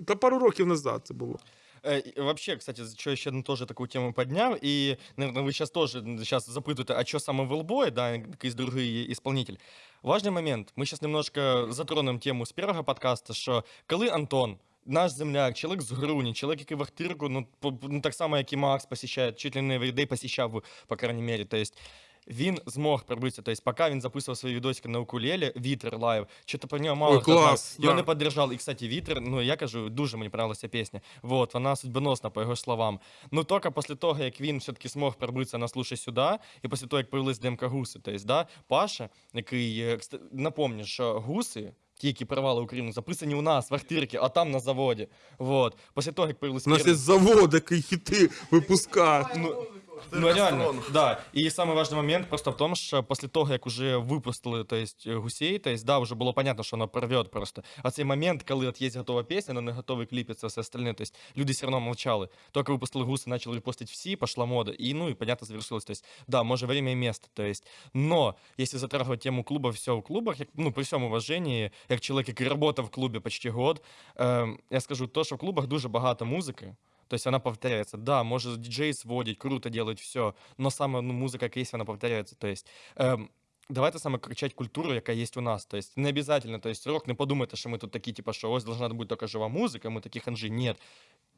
Та пару років назад це було. Э, и Вообще, кстати, что еще одну тоже такую тему поднял, и, наверное, вы сейчас тоже сейчас запытываете, а что самый велбой, да, якийсь другий исполнитель. Важный момент, мы сейчас немножко затронем тему з первого подкаста, що коли Антон, наш земляк, чоловік з Груні, чоловік, який Вахтирку, ну, по- ну так само, як і Макс посещає, чуть ли не everyday посещав, по крайней мере, то есть він змог пробитися. Тобто, поки він записував свої відосики на укулелі, Вітер лайв, що-то про нього мало Ой, хто знав. клас, Його да. не поддержав. І, кстати, Вітер, ну я кажу, дуже мені подобалася пісня. Вот, вона судьбоносна, по його словам. Ну, тільки після того, як він все-таки змог пробитися на «Слушай сюди, і після того, як появились ДМК Гуси, тобто, да, Паша, який, е, напомню, що Гуси, ті, які порвали Україну, записані у нас в Ахтирці, а там на заводі. Вот. Після того, як появилися... У нас є завод, який хіти випускає. Ну, ну реально, да. І самый важный момент просто в том, що після того, як уже випустили то есть, е, гусей, то есть, да, вже було понятно, що воно порвет просто. А цей момент, коли от є готова пісня, але не готовий кліп і це все остальне, то есть, люди все одно мовчали. Тільки випустили гуси, почали репостити всі, пошла мода. І, ну, і, понятно, завершилось. То есть, да, може, время і место. То есть, но, если затрагивать тему клуба, все в клубах, як, ну, при всьому уваженні, як чоловік, який працював в клубі почти год, ем, я скажу, то, що в клубах дуже багато музики, то есть она повторяется. Да, может диджей сводить, круто делать все, но саме ну, музика кейс, она повторяется. То есть ем, давайте саме кричать культуру, яка є у нас. То есть не обязательно, то есть рок, не подумайте, що ми тут такі, типа, що ось должна бути тільки жива музика, ми такі ханжі. Ні.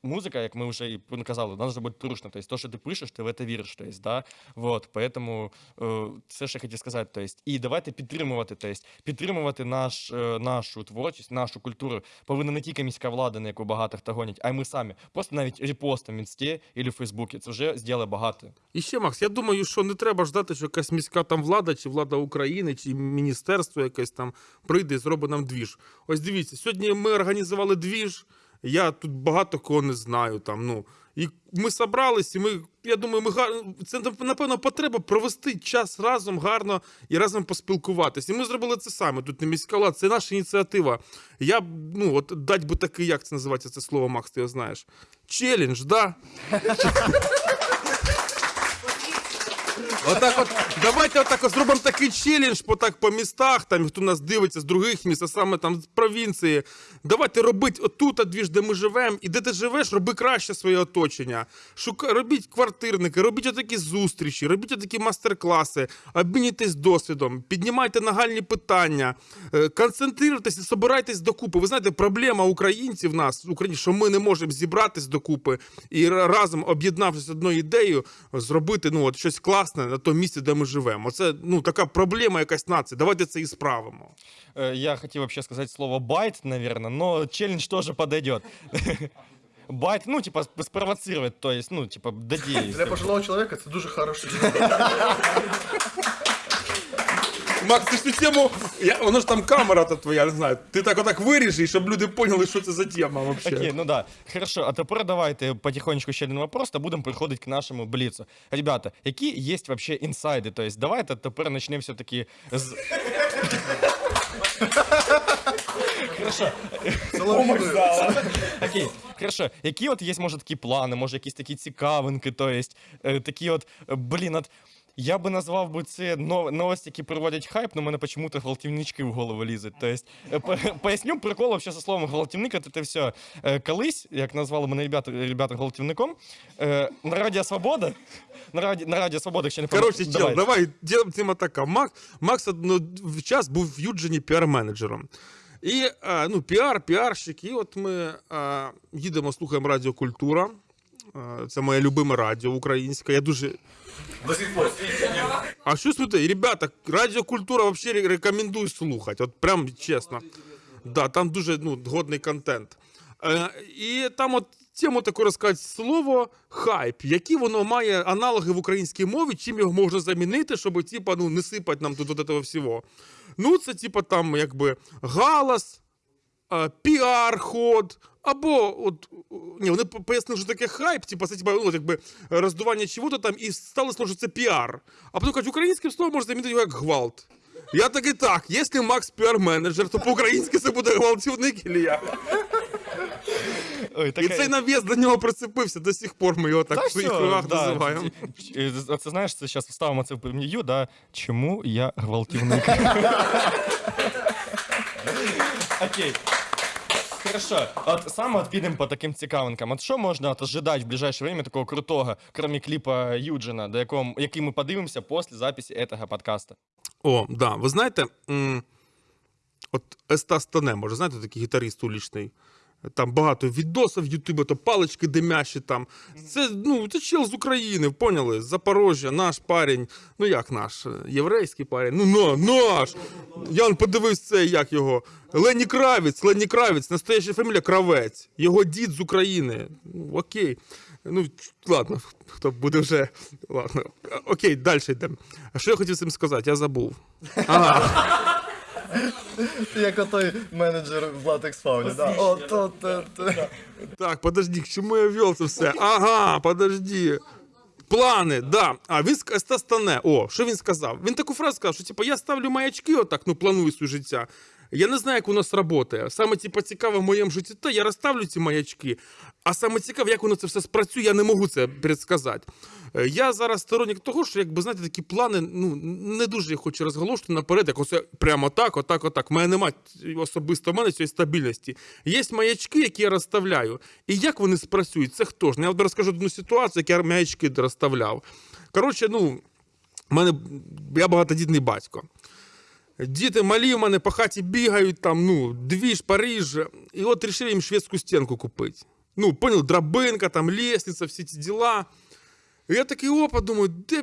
Музика, як ми вже і казали, вона должна бути трушна. То есть то, що ти пишеш, ти в це віриш. То есть, да? вот, поэтому е, це я хотів сказати. То есть, і давайте підтримувати, то есть, підтримувати наш, е, нашу творчість, нашу культуру. Повинна не тільки міська влада, на яку багато хто гонять, а й ми самі. Просто навіть репостом в інсті або в Фейсбуці. Це вже зробить багато. І ще, Макс, я думаю, що не треба ждати, що якась міська там влада, чи влада України, чи міністерство якесь там прийде і зробить нам двіж. Ось дивіться, сьогодні ми організували двіж. Я тут багато кого не знаю. Там, ну. І ми собрались, і ми, я думаю, ми гар... це напевно потреба провести час разом гарно і разом поспілкуватися. І ми зробили це саме. Тут не міська влада, це наша ініціатива. Я ну, от дать би такий, як це називається це слово, Макс, ти його знаєш. Челлендж, да? Отак от, давайте отак от зробимо такий челендж по, так, по містах, там, хто нас дивиться з других міст, а саме там з провінції. Давайте робити отут, двіж, де ми живемо, і де ти живеш, роби краще своє оточення. Шука, робіть квартирники, робіть отакі зустрічі, робіть отакі мастер-класи, обмінюйтесь досвідом, піднімайте нагальні питання, е, концентруйтесь і собирайтесь докупи. Ви знаєте, проблема українців нас, Україні, що ми не можемо зібратись докупи і разом, об'єднавшись одною ідеєю, зробити ну, от, щось класне на тому місці, де ми живемо. Це ну, така проблема якась нації. Давайте це і справимо. Э, Я хотел вообще сказать слово байт, наверное, но челлендж тоже подойдет. Байт, ну, типа, спровоцировать, то есть, ну, типа, додеять. Для пожилого чоловіка це дуже хороше. Макс, ти ж цю тему. Я, воно ж там камера то твоя, не знаю. Ти так отак виріжи, щоб люди поняли, що це за тема взагалі. Окей, ну да. Хорошо, а тепер давайте потихонечку ще один вопрос, та будемо переходити к нашому бліцу. Ребята, які є вообще інсайди? То есть, давайте тепер почнемо все-таки з... Хорошо, окей, хорошо. Які от є, може, такі плани, може, якісь такі цікавинки, то есть, е, такі от, е, блін, от, я би назвав би це новості, які проводять хайп, но мене почему-то гвалтівнички в голову лізуть. То есть, е, поясню прикол вообще со словом гвалтівник, це все. Колись, як назвали мене ребята, ребята гвалтівником, е, на Радіо Свобода, на Раді, на Радіо Свобода, якщо не Коротше, помиляюсь- чел, давай. давай, ділимо тема така. Макс, Макс ну, в час був в Юджині піар-менеджером. І ну, піар, піарщик. І от ми їдемо, слухаємо Радіо Культура. А, Це моє любиме радіо українське. Я дуже. А що сміти? Ребята, радіокультура взагалі рекомендую слухати. От прям чесно. Да, там дуже ну, годний контент. Е, і там от тему таку розказати слово хайп, які воно має аналоги в українській мові, чим його можна замінити, щоб типа, ну, не сипати нам тут от этого всього. Ну, це типа там якби галас, е, піар-ход, або от ні, вони по- пояснили, що таке хайп, типа це типа, ну, якби роздування чого-то там, і стало слово, що це піар. А потім кажуть, українським словом можна замінити його як гвалт. Я такий так, якщо Макс піар-менеджер, то по-українськи це буде гвалтівник или я. Ой, І цей нав'яз до нього прицепився, до сих пор ми його так Та в своїх кругах да. називаємо. Це знаєш, це зараз вставимо це в прем'ю, да? Чому я гвалтівник? Окей. Хорошо, от саме от підемо по таким цікавинкам. От що можна от ожидати в ближайше время такого крутого, крім кліпа Юджина, до якого, який ми подивимося після записи цього подкаста? О, да. Ви знаєте, от Естас Тоне, може, знаєте, такий гітарист улічний. Там багато відосів в Ютубі, то палички димящі там. Це, ну, це чел з України, поняли? З Запорожжя, наш парень. Ну як наш? Єврейський парень. Ну, на, наш! Я он подивився це, як його. Лені Кравець, Лені Кравець, настояща фамілія Кравець. Його дід з України. Ну, окей. Ну, ладно, хто буде вже. Ладно. Окей, далі йдемо. А що я хотів цим сказати? Я забув. Як отой менеджер в латекс фауні. да. От, от, от. Так, подожди, к чому я вел це все? Ага, подожди. Плани, да. А він стане. О, що він сказав? Він таку фразу сказав, що типу, я ставлю маячки, отак, ну планую своє життя. Я не знаю, як воно сработає. Саме типу, цікаве в моєму житті, то я розставлю ці маячки. А саме цікаве, як воно це все спрацює, я не можу це предсказати. Е, Я зараз сторонник того, що, якби знаєте, такі плани, ну не дуже я хочу розголошувати наперед, як оце прямо так, отак, отак. У мене немає особисто в мене цієї стабільності. Є маячки, які я розставляю. І як вони спрацюють? Це хто ж? Я от розкажу одну ситуацію, як я маячки розставляв. Коротше, ну, в мене я багатодітний батько. Діти малі в мене по хаті бігають, там, ну, двіж, Париж. І от вирішили їм шведську стінку купити. Ну, понял, драбинка, там, лестниця, всі ці діла. І я такий опа, думаю, де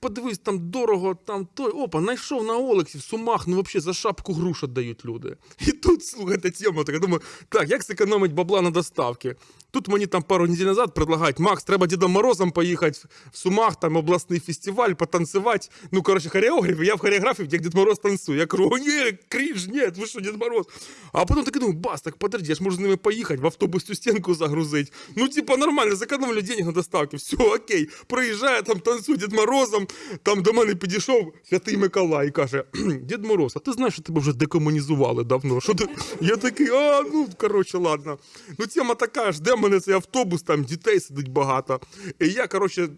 подивись, там дорого, там той. Опа, знайшов на OLX і в Сумах, ну взагалі за шапку груш дають люди. І тут, слухайте, тема така, думаю, так, як зекономить бабла на доставки? Тут мені там пару неділь назад предлагають, Макс, треба Дідом Морозом поїхати в Сумах, там обласний фестиваль, потанцевать. Ну, коротше, хореограф, я в хореографії, як Дід Мороз танцює. Я кажу, о, ні, крінж, ні, ви що, Дід Мороз? А потім такий думаю, бас, так подожди, я ж можу з ними поїхати, в автобус цю стінку загрузити. Ну, типа, нормально, зекономлю денег на доставки, все, окей. Проїжджає, там танцює Дід Морозом, там до мене підійшов Святий Миколай і каже, Дід Мороз, а ти знаєш, що тебе вже декомунізували давно? Що ти? Я такий, а, ну, коротше, ладно. Ну, тема така, жде мене цей автобус, там дітей сидить багато. І я, коротше,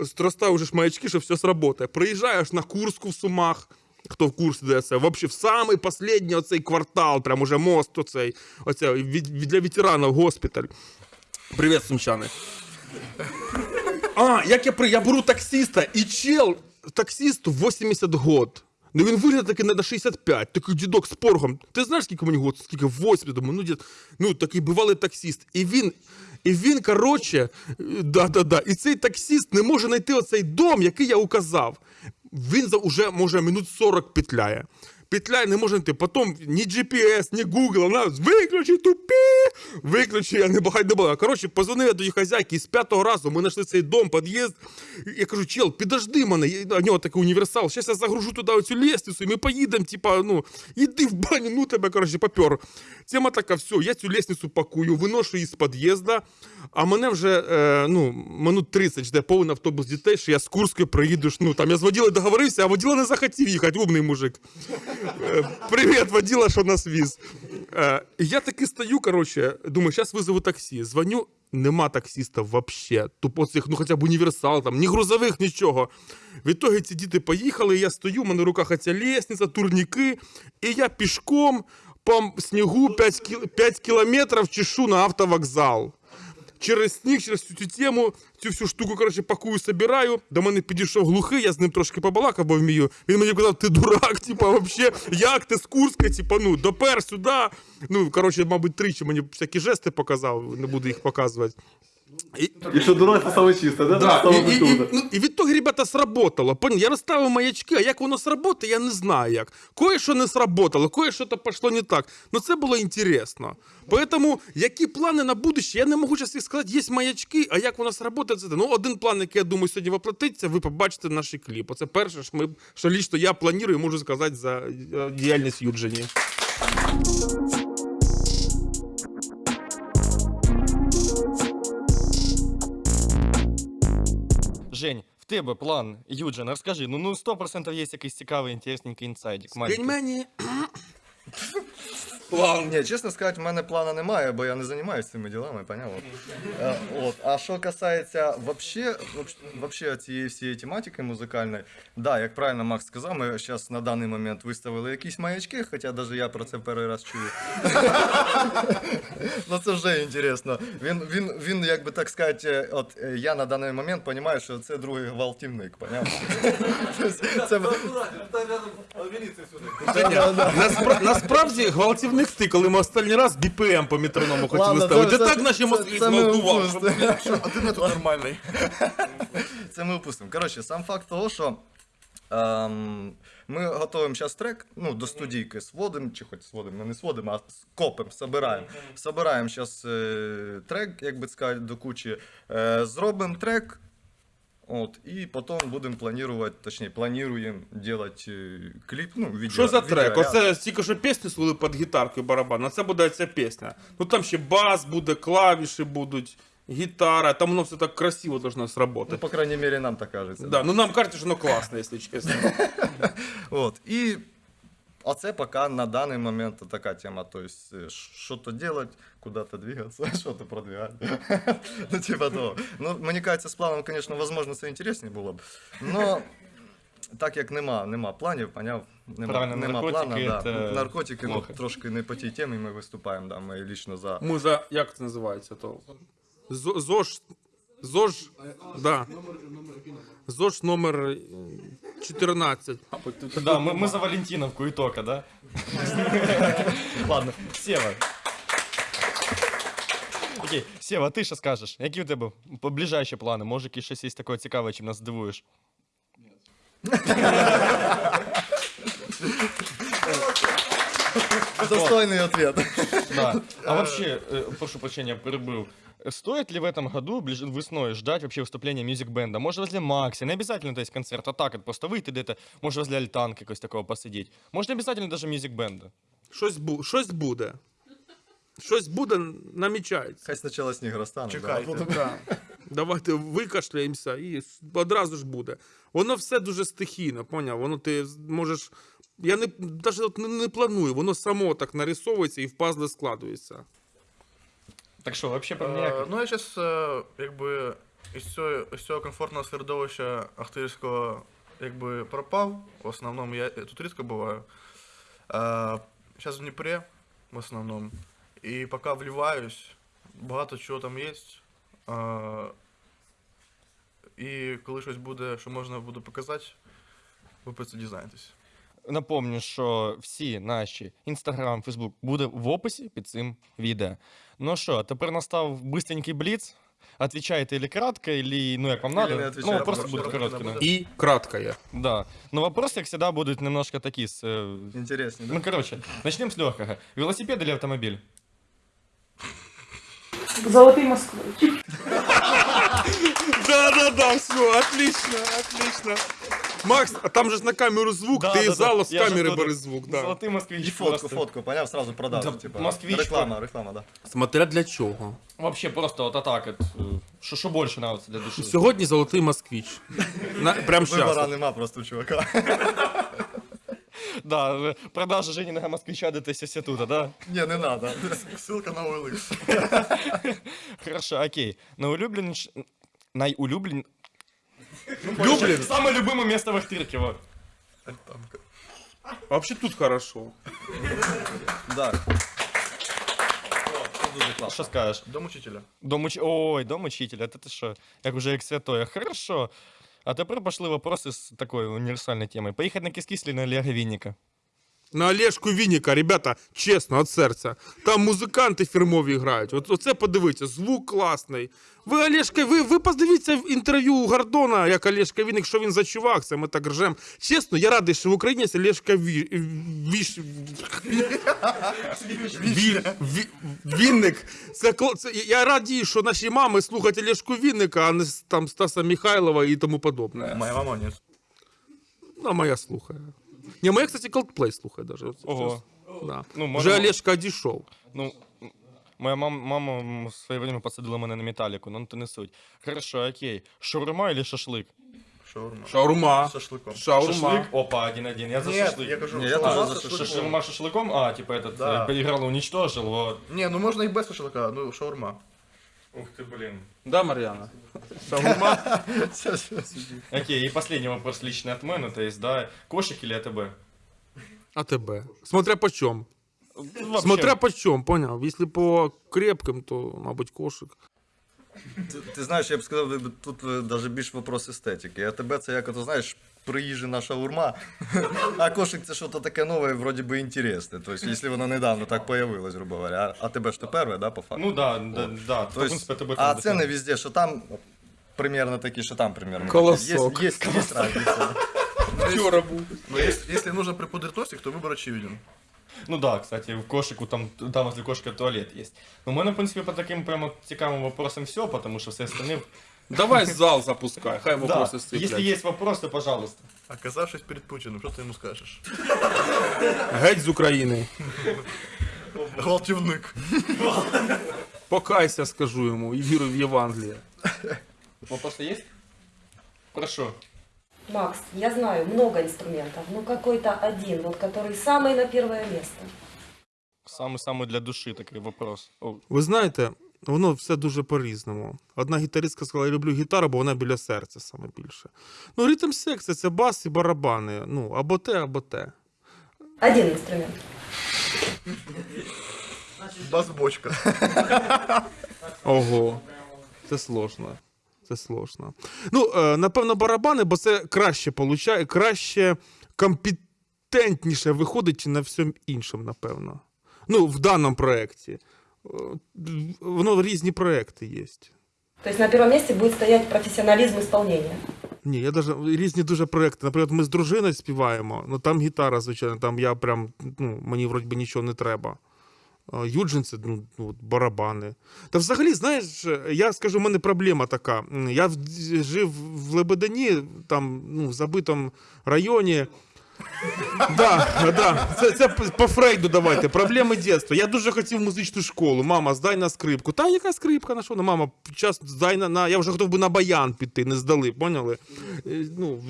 зростаю вже ж маячки, що все сработає. Приїжджаєш на Курську в Сумах, хто в курсі де це, вообще в самий последній оцей квартал, прям уже мост оцей, від, для ветеранів госпіталь. Привіт, сумчани. А, як я при... Я беру таксиста, і чел, таксисту 80 год. Ну він виглядає такий на 65, такий дідок з поргом. Ти знаєш, скільки мені год? Скільки? 80, думаю, ну, дід, ну такий бувалий таксист. І він, і він, коротше, да-да-да, і цей таксист не може знайти оцей дом, який я указав. Він за уже, може, минут 40 петляє. Петляє не може знайти. Потім ні GPS, ні Google, вона виключи тупі, виключи, я не багать не була. Коротше, позвонив я до її хазяйки, і з п'ятого разу ми знайшли цей дом, під'їзд. Я кажу, чел, підожди мене, у нього такий універсал, зараз я загружу туди оцю лестницю, і ми поїдемо, типа, ну, іди в баню, ну тебе, коротше, попер. Тема така, все, я цю лестницю пакую, виношу її з під'їзда, а мене вже, е, ну, минут 30 жде повний автобус дітей, що я з Курської приїду, ну, там я з воділою договорився, а воділа не захотів їхати, умний мужик. Привіт, воділа, що нас віз. Е, Я таки стою, коротше, думаю, зараз визову таксі. Дзвоню, нема таксиста вообще. Тупо цих, ну хоча б універсал, там, ні грузових, нічого. Відтоді ці діти поїхали, я стою, в мене в руках ця лестниця, турніки, і я пішком по снігу 5, кіл... 5 кілометрів чешу на автовокзал через сніг, через цю, тему, цю всю штуку, коротше, пакую, собираю. До мене підійшов глухий, я з ним трошки побалакав, бо вмію. Він мені казав, ти дурак, типа, вообще, як ти з Курська, типа, ну, допер сюди. Ну, коротше, мабуть, тричі мені всякі жести показав, не буду їх показувати. І, Якщо дурак, це саме чисте, да? Да, Саме і, і, і, ну, і від того, ребята, сработало. Пон- Я розставив маячки, а як воно сработає, я не знаю як. Кое-що не сработало, кое-що то пішло не так. Ну це було інтересно. Поэтому, які плани на будущее, я не можу зараз їх сказати, є маячки, а як воно сработає, це. Ну, один план, який я думаю, сьогодні воплотиться, ви побачите наш кліп. Оце перше, що, ми, що лічно я планую, можу сказати за е, діяльність Юджині. Жень, в тебе план, Юджин, розкажи, ну, ну 100% є якийсь цікавий, інтересненький інсайдик. маленький. Пельмені. Ні, чесно сказати, в мене плана немає, бо я не займаюся цими ділами, понятно? Е, От. А що касається вообще, вообще- цієї всієї тематики музикальної, да, як правильно Макс сказав, ми зараз на даний момент виставили якісь маячки, хоча навіть я про це перший раз чую. Ну це вже інтересно. Він, він, він, як би так сказати, от е, я на даний момент розумію, що це другий гвалтівник, понятно? Тобто Це, насправді гвалтівник ти, коли ми останній раз BPM по метроному хотіли Ладно, ставити. це- Так це- наші це- мозки це ми зґвалтував. упустимо. Один я тут нормальний. Це ми упустимо. Коротше, сам факт того, що ем, ми готуємо зараз трек, ну, до студійки сводимо, чи хоч сводимо, ми не сводимо, а копимо, собираємо. Собираємо зараз е, трек, як би сказати, до кучі. Е, зробимо трек. От, и потом будемо планувати, точніше, плануємо робити кліп, ну, відео. Що за трек? відеоряд. Оце тільки що пісні слули під гітаркою барабан, а це буде ця пісня. Ну там ще бас буде, клавіші будуть, гітара, там воно все так красиво должно Ну, по крайней мере, нам так кажеться. Да, ну нам кажется, що воно класне, якщо чесно. От. І оце поки на даний момент така тема. Тобто, е, що-то делать, куда-то двигаться, що-то продвигати. ну, типа того. Ну, мені кажеться, з планом, звісно, можливо, це інтересніше було б. Но так як нема, нема планів, поняв, нема, Правильно, нема наркотики плана, да. це наркотики ну, плохо. трошки не по тій темі ми виступаємо, да, ми лічно за. Ми за, як це називається то? Зо- ЗОЖ, ЗОЖ, да. ЗОЖ номер е, 14. Да, мы, мы за Валентиновку и только, да? Ладно, Сева. Окей, Сева, ти що скажеш? Які у тебе ближайші плани? Може, якісь щось є таке цікаве, чим нас здивуєш? Достойный ответ. Да. А вообще, э, прошу прощения, перебыл. Стоит ли в этом году, ближе весной, ждать вообще выступления мюзик-бенда? Может, возле Макси, не обязательно, то есть концерт, а так, от просто выйти где-то, может, возле Альтанки якось такого посидеть. Может, не обязательно даже мюзик-бенда. Щось, бу... Щось буде. Щось буде, намічається. Хай спочатку сніг розтане. Чекайте. Да. Давайте викашляємося і с- одразу ж буде. Воно все дуже стихійно, поняв? Воно ти з- можеш. Я не навіть от не, не планую, воно само так нарисовується і в пазли складується. Так що, вообще про Е, меня... Ну, я зараз, якби, із цього, із цього комфортного середовища Ахтирського якби пропав. В основному я тут рідко буваю. Зараз в Дніпрі, в основному. І поки вливаюсь, багато чого там є. І коли щось буде, що можна буде показати, ви про це дізнаєтесь. Напомню, що всі наші Інстаграм, Фейсбук буде в описі під цим відео. Ну що, тепер настав бистренький бліц. Отвечаєте или кратко, или ну як вам Или надо. не Ну, отвечаете, вопросы потому будут что короткими. будет. І кратка є. Да. Но вопросы, как всегда, будут немножко такие с... э, Интереснее, да? Ну, короче, начнем с легкого. Велосипед или автомобиль? Золотий москвич. Да-да-да, все, отлично, отлично. Макс, а там же ж на камеру звук, Да, ти да, із да. залу з Я ж камери оттуда. бери звук. Да. Золотый москвич. И фотку, просто. фотку, поняв, сразу продажу, Да, типа. москвич, Реклама, реклама, да. Смотря для чого. Вообще просто вот так вот. э, Что, что больше нравится для души? Сьогодні золотий москвич. На, прям Вибора щас. нема просто у чувака. Да, э, продажа Жениного москвича до института, да? Не, не надо. Ссылка на OLX. Хорошо, окей. Найулюбленіш... Найулюблен... Люблін? Самое любимое место в Ахтырке, вот. Вообще тут хорошо. Да. Что скажешь? Дом учителя. Дом уч... Ой, дом учителя, это ты что? Як уже як святое. Хорошо. А тепер пошли вопросы с такой универсальной темой. Поехать на кис или на Олега Винника? На Олешку Вінніка, ребята, чесно, від серця. Там музиканти фірмові грають. От, оце подивіться, звук класний. Ви Олешка, ви, ви подивіться в інтерв'ю у Гордона, як Олешка Вінник, що він за чувак, це ми так ржем. Чесно, я радий, що в Україні є Олешка Ві... Віш... Ві... Ві... Вінник. Це, це, я радий, що наші мами слухають Олешку Вінника, а не там Стаса Михайлова і тому подобне. Моя мама ні. Ну, моя слухає. Не, моя, кстати, Coldplay слухає даже. От Ого. щас. Да. Ну, Вже можемо- Олешка одійшов. Ну, м, моя мама, мама м, в своє время посадила мене на металіку, ну то не суть. Хорошо, окей. Шаурма или шашлик? Шаурма. Шаурма. З шашликом. Шаурма. Шашлик? Опа, один-один. Я за Нет, шашлик. я кажу, Ні, я шаурма теж з за шашликом. Шашлык шашлыком? А, типа этот, Да. э, поиграл, уничтожил, вот. Ні, ну можна і без шашлика, ну шаурма. Ух ты, блин. Да, Мар'яна? Шаурма. Окей, и последний вопрос личный от мене, то есть, да, кошек или АТБ? А тебе? Смотря по. Вообще, Смотря по чому, поняв? Якщо по крепким, то, мабуть, кошик. Ти, ти знаєш, я б сказав, тут навіть більш вопрос естетики. А тебе це як ото, знаєш, приїжджена шаурма, а кошик це щось таке нове, вроді би інтересне. Тобто, якщо воно недавно так появилось, грубо говоря. А, а тебе ж то перше, да, по факту? Ну да, да, да. То есть, принципе, АТБ а там ціни дешевле. везде, що там примерно такі, що там примерно. Колосок. Є, є, є разниця. Вчора був. Ну, если, если нужно носик, то выбор очевиден. Ну да, кстати, в кошику там, там возле кошки туалет есть. Ну, у мене, в принципе, по таким прямо цікавим вопросам все, потому что все остальные... Давай зал запускай, хай Да, вопроси если сиплять. есть вопросы, пожалуйста. Оказавшись перед Путиным, что ты ему скажешь? Геть з України. Гвалтівник. Покайся, скажу йому, і віруй в Євангеліє. Вопросы есть? Прошу. Макс, я знаю много инструментов, но какой-то один, вот который самый на первое место. Самый-самый для души такой вопрос. О, Ви знаєте, воно все дуже по-різному. Одна гітаристка сказала, я люблю гітару, бо вона біля серця саме більше. Ну, ритм секція це бас і барабани. Ну, або те, або те. Один инструмент. Бас-бочка. Ого, це сложно. Це сложно. Ну, е, напевно, барабани, бо це краще получає, краще компетентніше виходить на всьому іншому, напевно. Ну, в даному проєкті. Е, Воно різні проекти є. То есть на первом месте будет стоять профессионализм исполнения. Ні, я даже різні дуже проекти. Наприклад, ми з дружиною співаємо, ну там гітара, звичайно, там я прям, ну, мені вроді би нічого не треба. А Юджин це ну, ну, барабани. Та взагалі, знаєш, я скажу, у мене проблема така. Я в- жив в Лебедині, там, ну, в забитому районі. Да, да. Це, це по- Фрейду давайте. Проблеми дитинства. Я дуже хотів музичну школу. Мама, здай на скрипку. Та яка скрипка на що? Ну, мама, час здай на, на. Я вже готов би на баян піти, не здали, поняли? Е, Ну,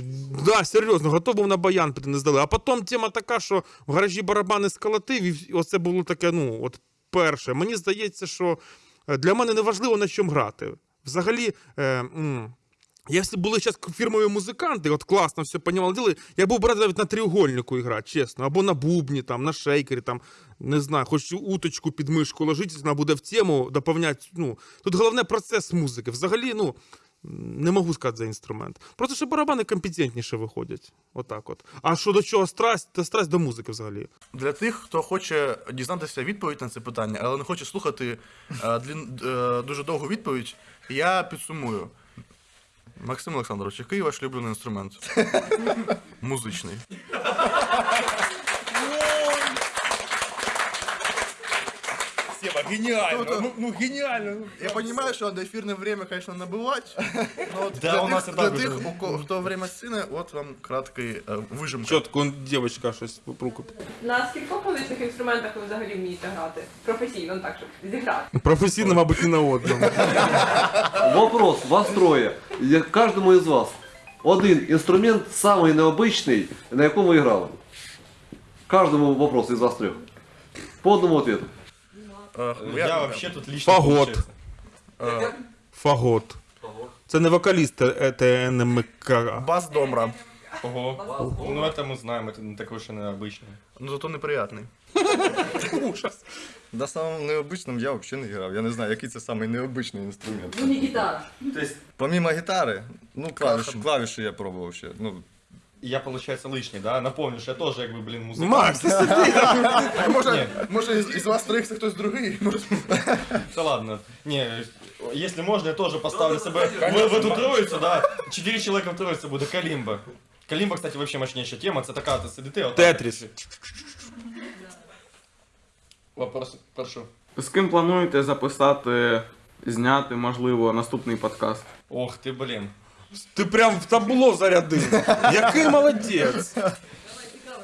да, серйозно, готов був на баян піти, не здали. А потім тема така, що в гаражі барабани сколотив, і оце було таке, ну, от перше. Мені здається, що е, для мене не важливо на чому грати. Взагалі. Е, м, Якщо були зараз фірмові музиканти, от класно все понімали, діли, я був брати навіть на треугольнику грати, чесно, або на бубні, там, на шейкері, там, не знаю, хоч уточку під мишку ложити, вона буде в тему, доповняти. Ну, тут головне процес музики. Взагалі, ну, не можу сказати за інструмент. Просто що барабани компетентніше виходять. Отак от. А що до чого страсть, то страсть до музики взагалі. Для тих, хто хоче дізнатися відповідь на це питання, але не хоче слухати е, длін, е, дуже довгу відповідь, я підсумую. Максим Олександрович, який ваш улюблений інструмент? Музичний. Сева, гениально, ну, ну гениально. Я понимаю, что до эфирное время, конечно, набывать, но вот Да, для, у нас тих, и для так тих, уже. у кого хто время сцени, от вам краткий е, вижимка. Чітко дівчинка щось руку. На скількох музичних інструментах ви взагалі вмієте грати? Професійно, ну так, щоб зіграти. Професійно, мабуть, не на одному. Вопрос, вас троє. Я- Кожному із вас. Один інструмент самий необичний, на якому ви грали. Кожному вопрос із вас трьох. По одному ответу. Е, Я вообще тут лично Фагот. получается. е, Фагот. Це не вокаліст е, ТНМК. бас домра. Ого. Ну это мы знаем, это не такой уж и необычный. Ну зато неприятний. Ужас. На самому необичному я взагалі не грав. Я не знаю, який це самий необичний інструмент. Ну не гитара. Помимо гітари, ну клавіші, клавіші я пробував ще. Ну, Я, получается, лишний, да? Напомню, що я тоже, как бы, блин, музыкант. Макс, ти сиди. Може, може із, із вас трьох це хтось другий? Може, Да ладно. Не, если можно, я тоже поставлю себя в, в эту троицу, да. Четыре человека в троице будет. Калимба. Калимба, кстати, вообще мощнейшая тема. Это такая, ты сидите, вот так. Тетріс. Вопрос, прошу. З ким плануєте записати, зняти, можливо, наступний подкаст? Ох ты, блин. Ти прям в табло зарядив. Який молодець.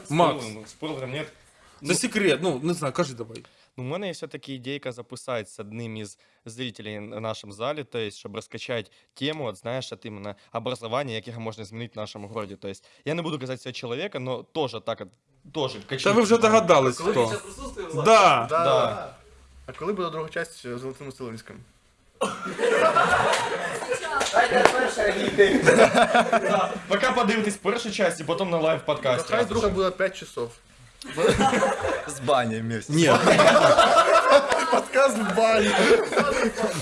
Макс, Спойлером- Спойлером нет. це секрет. Ну, не знаю, кажи давай. Ну, у мене є все-таки ідейка записати з одним із зрителей на нашому залі, то есть, щоб розкачати тему, от, знаєш, от іменно образування, яке можна змінити в нашому городі. То есть, я не буду казати цього чоловіка, но теж так, от, теж Та ви вже догадались, хто. Да. да, Да. А коли буде друга часть з Золотим Поки подивитесь першу часть і потім на лайв подкасті. Хай друга буде 5 часов. з банями. вместе. Подкаст в бані.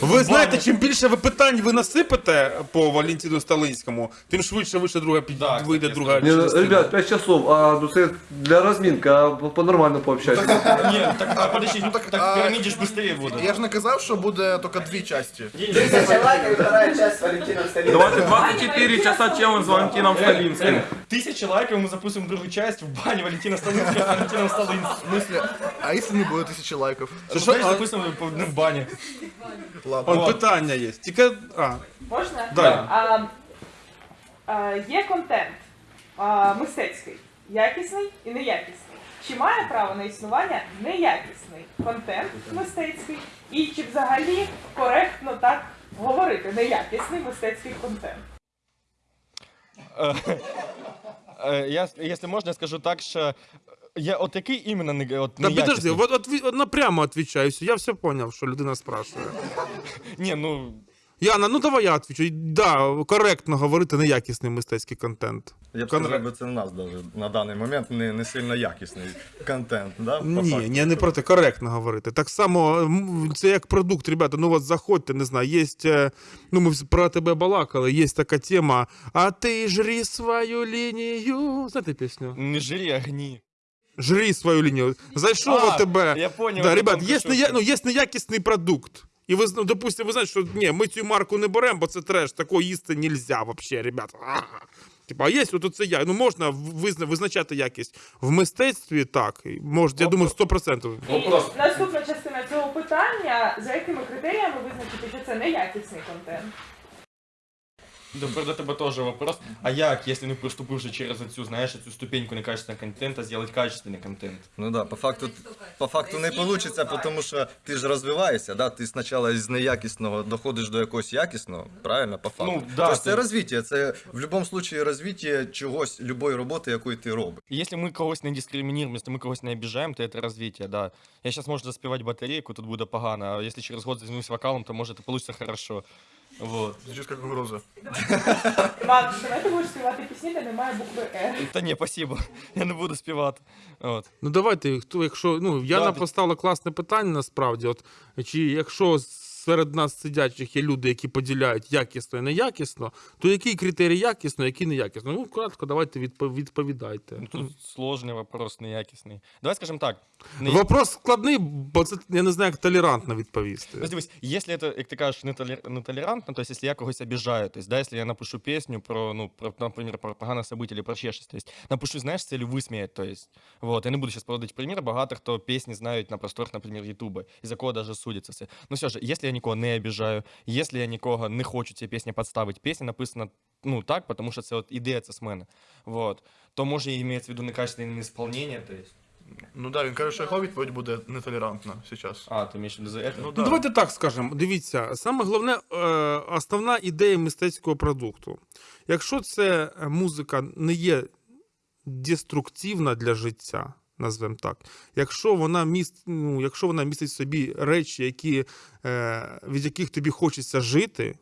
Ви знаєте, чим більше ви питань ви насипете по Валентину Сталинському, тим швидше вийде друга під... Да, вийде друга Не, ну, частина. ребят, 5 часов, а ну це для розмінки, а по-нормально пообщайтесь. Ні, так, а подожди, ну так, так а- піраміді ж швидше буде. Я ж не казав, що буде тільки дві часті. Давайте 24 часа челлендж з Валентином Сталінським. Тисяча лайків, ми записуємо другу часть в бані Валентина Сталинського з Валентином Сталинським. В смысле, а якщо не буде тисячі лайків? Що, що, а- записуємо ну, в бані. Ладно. Он питання є. Тільки. А, Можна? Да. А, а, є контент а, мистецький, якісний і неякісний. Чи має право на існування неякісний контент мистецький? І чи взагалі коректно так говорити неякісний мистецький контент? Е, Я, якщо можна, я скажу так, що я от який іменно не от да подожди, неякісний? от, от, от напрямо відповідаю. Я все зрозумів, що людина спрашує. Ні, ну Яна, ну давай я відповідаю. Да, коректно говорити неякісний мистецький контент. Я б Конрад. сказав, би, це в нас даже на даний момент не, не сильно якісний контент, да? по Ні, факту. ні, не про те, коректно говорити. Так само, м, це як продукт, ребята, ну от заходьте, не знаю, є, е, ну ми вс- про тебе балакали, є така тема, а ти жри свою лінію. Знаєте пісню? не жри огні. Жри свою лінію. Зайшов А, у тебе. я понял, Да, ребят, є, ты ну, є неякісний продукт. І ви, ну, допустимо, ви знаєте, що ні, ми цю марку не беремо, бо це треш, такого їсти нельзя вообще, ребята. Типа, а є от це я. Ну можна визна, визначати якість в мистецтві, так. і Можна, я думаю, 100%. І наступна частина цього питання: за якими критеріями визначити, що це неякісний контент? Да, до тебе тоже вопрос. А як, если не приступивши через цю, знаєш, цю ступеньку некачественного контента, сделать качественный контент? Ну да, по факту, по факту не вийде, тому що ти ж розвиваєшся, да? ти спочатку з неякісного доходиш до якогось якісного, правильно, по факту. Ну, да, Тож це ти- розвиття, це в будь-якому випадку розвиття чогось, любої роботи, якої ти робиш. Если мы когось не дискриминируем, если мы когось не обижаем, то это развитие, да. Я сейчас, может, заспевать батарейку, тут буде погано, а если через год займусь вокалом, то, может, и получится хорошо. Вот. Звучить як угроза. Макс, давай ти будеш співати пісні, де немає букви Р. Та ні, спасибо, я не буду співати. От. Ну давайте, хто, якщо. Ну, Яна Да, ти- поставила класне питання насправді. От, чи якщо серед нас сидячих є люди, які поділяють якісно і неякісно, то який критерій якісно, який неякісно? Ну, кратко, давайте відповідайте. Ну, Тут сложний вопрос, неякісний. Давай скажем так. не- Вопрос складний, бо це я не знаю, як толерантно відповісти. Ну, дивись, если это, як ти кажеш, нетолер- нетолерантно, то есть, если я когось обижаю, то есть, да, если я напишу песню про, ну, про, например, про погане событие или про ще щось, то есть, напишу, знаєш, з целью висміяти, то есть, вот, я не буду сейчас проводити примір, багато хто пісні знають на просторах, наприклад, Ютуба, і за кого даже судяться все. Ну, все ж, если я нікого не обижаю, если я нікого не хочу цієї пісні підставити, пісня написана, ну, так, потому що це от ідея це з мене, вот, то може і мається в виду некачественне исполнение, то есть, Ну да, він каже, що його відповідь буде нетолерантна зараз. а, ти виду за это? Ну Ну, да. давайте так скажемо. Дивіться, саме головне, е, основна ідея мистецького продукту. Якщо це музика не є деструктивна для життя, назвемо так, якщо вона міст, ну, якщо вона містить в собі речі, які, е, від яких тобі хочеться жити.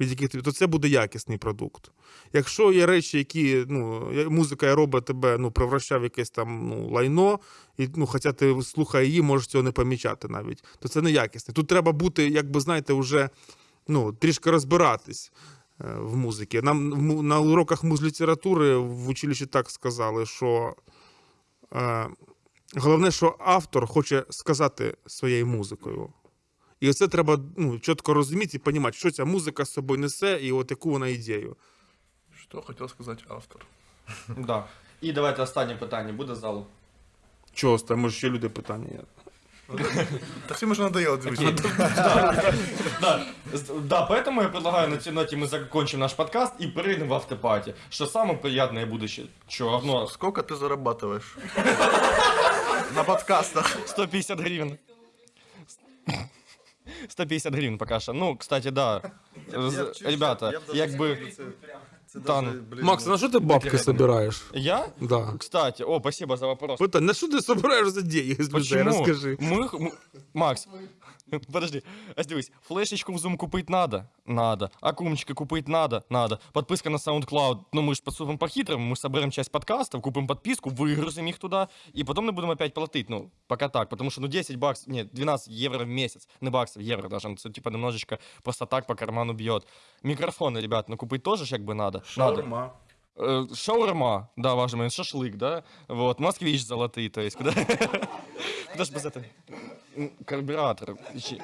Від яких тобі, то це буде якісний продукт. Якщо є речі, які ну, музика робить тебе, ну, превращає в якесь там ну, лайно, і ну, хоча ти слухає її, можеш цього не помічати навіть, то це не якісне. Тут треба бути, як би знаєте, вже ну, трішки розбиратись е, в музиці. Нам на уроках музлітератури в училищі так сказали, що головне, що автор хоче сказати своєю музикою. І це треба ну, чітко розуміти і розуміти, що ця музика з собою несе, і от яку вона ідею. Що хотів сказати автор? Да. І давайте останнє питання буде з залу. Чого там, може, ще люди питання є. Та всім вже надоело дивитися. Да, поэтому я предлагаю на этой ноте мы закончим наш подкаст и перейдем в автопати. Что самое приятное будущее? Че, равно Сколько ти зарабатываешь? На подкастах. 150 гривен. 150 гривен пока что. Ну, кстати, да. Ребята, як би... Та ну. Макс, на що ти бабки збираєш? Я? Да. Кстати, о, спасибо за вопрос. Питання, на що ти збираєш за деньги з людей? Почему? Розкажи. Мы, м- Макс, подожди, а дивись, флешечку в Zoom купить надо? Надо. Акумчика купить надо? Надо. Подписка на SoundCloud, ну мы же поступим по-хитрому, мы соберем часть подкастов, купим подписку, выгрузим их туда, и потом не будем опять платить, ну, пока так, потому что, ну, 10 баксов, нет, 12 евро в месяц, не баксов, евро даже, ну, це, типа, немножечко просто так по карману бьет. Микрофоны, ребят, ну, купить тоже ж как бы надо. Надо. Шаурма. Э, Шаурма, да, важный момент, шашлык, да, вот, москвич золотые, то есть, куда... Куда ж без этого? М, Карбюратор. Ищи.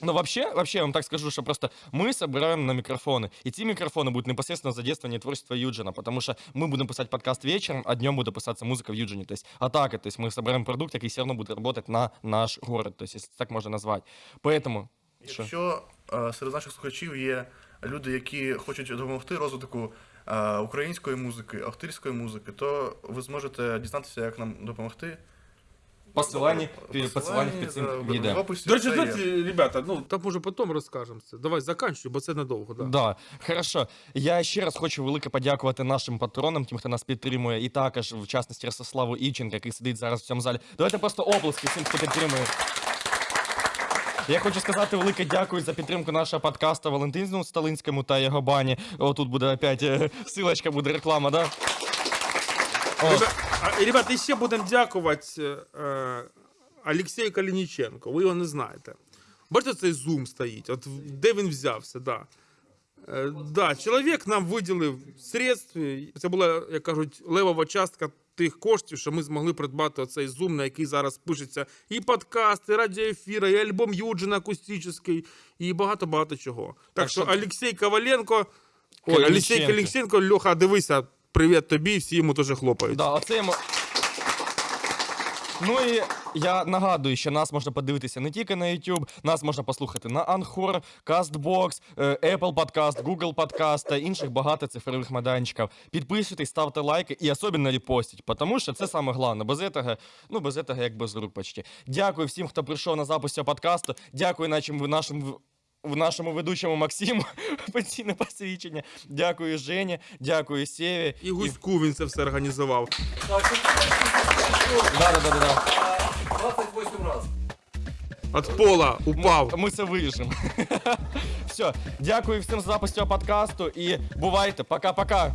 Ну, вообще, вообще, я вам так скажу, что просто мы собираем на микрофоны. И ті микрофоны будут непосредственно задействование творчества Юджина, потому что мы будем писать подкаст вечером, а днем будет писаться музыка в Юджине. То есть атака, то есть мы собираем продукт, який все равно будет работать на наш город, то есть, если так можно назвать. Поэтому... Що? Якщо е, серед наших слухачів є люди, які хочуть допомогти розвитку е, української музики, авторської музики, то ви зможете дізнатися, як нам допомогти. Посилання, посилання під цим відео. До речі, знаєте, ребята, ну там може потім розкажемо це. Давай заканчуй, бо це надовго. Да. Да, хорошо. Я ще раз хочу велике подякувати нашим патронам, тим, хто нас підтримує, і також, в частності, Ростиславу Івченка, який сидить зараз в цьому залі. Давайте просто оплески всім, хто підтримує. Я хочу сказати велике дякую за підтримку нашого подкасту Валентину Сталинському та його бані. О, тут буде опять е, силочка, буде реклама, да? О, Ребят, а, ще будемо дякувати е, Олексію Калініченко. Ви його не знаєте. Бачите, цей зум стоїть. От де він взявся, да. Е, да, чоловік нам виділив средств. Це була, як кажуть, левова частка тих коштів, що ми змогли придбати оцей зум, на який зараз пишеться і подкаст, і радіоефіри, і альбом Юджина акустичний, і багато-багато чого. Так, Так що що- Олексій Коваленко, ой, Олексій Каліксенко, Льоха, дивися, привіт тобі, всі йому теж хлопають. Да, оце йому. Ну і я нагадую, що нас можна подивитися не тільки на YouTube, нас можна послухати на Anchor, CastBox, е, Apple Podcast, Google Podcast та інших багато цифрових майданчиків. Підписуйтесь, ставте лайки і особливо репостіть, тому що це саме головне. Без этого, ну без этого як без рук почти. Дякую всім, хто прийшов на запис цього подкасту. Дякую нашим нашим в- нашому ведучому Максиму пенсійне посвідчення. Дякую Жені, дякую Сєві. І Гуську він це все організував. Да, да, да, да, да. 28 раз. От пола упав. Ми це виріжемо. Все, дякую всім за запис цього подкасту і бувайте. Пока-пока.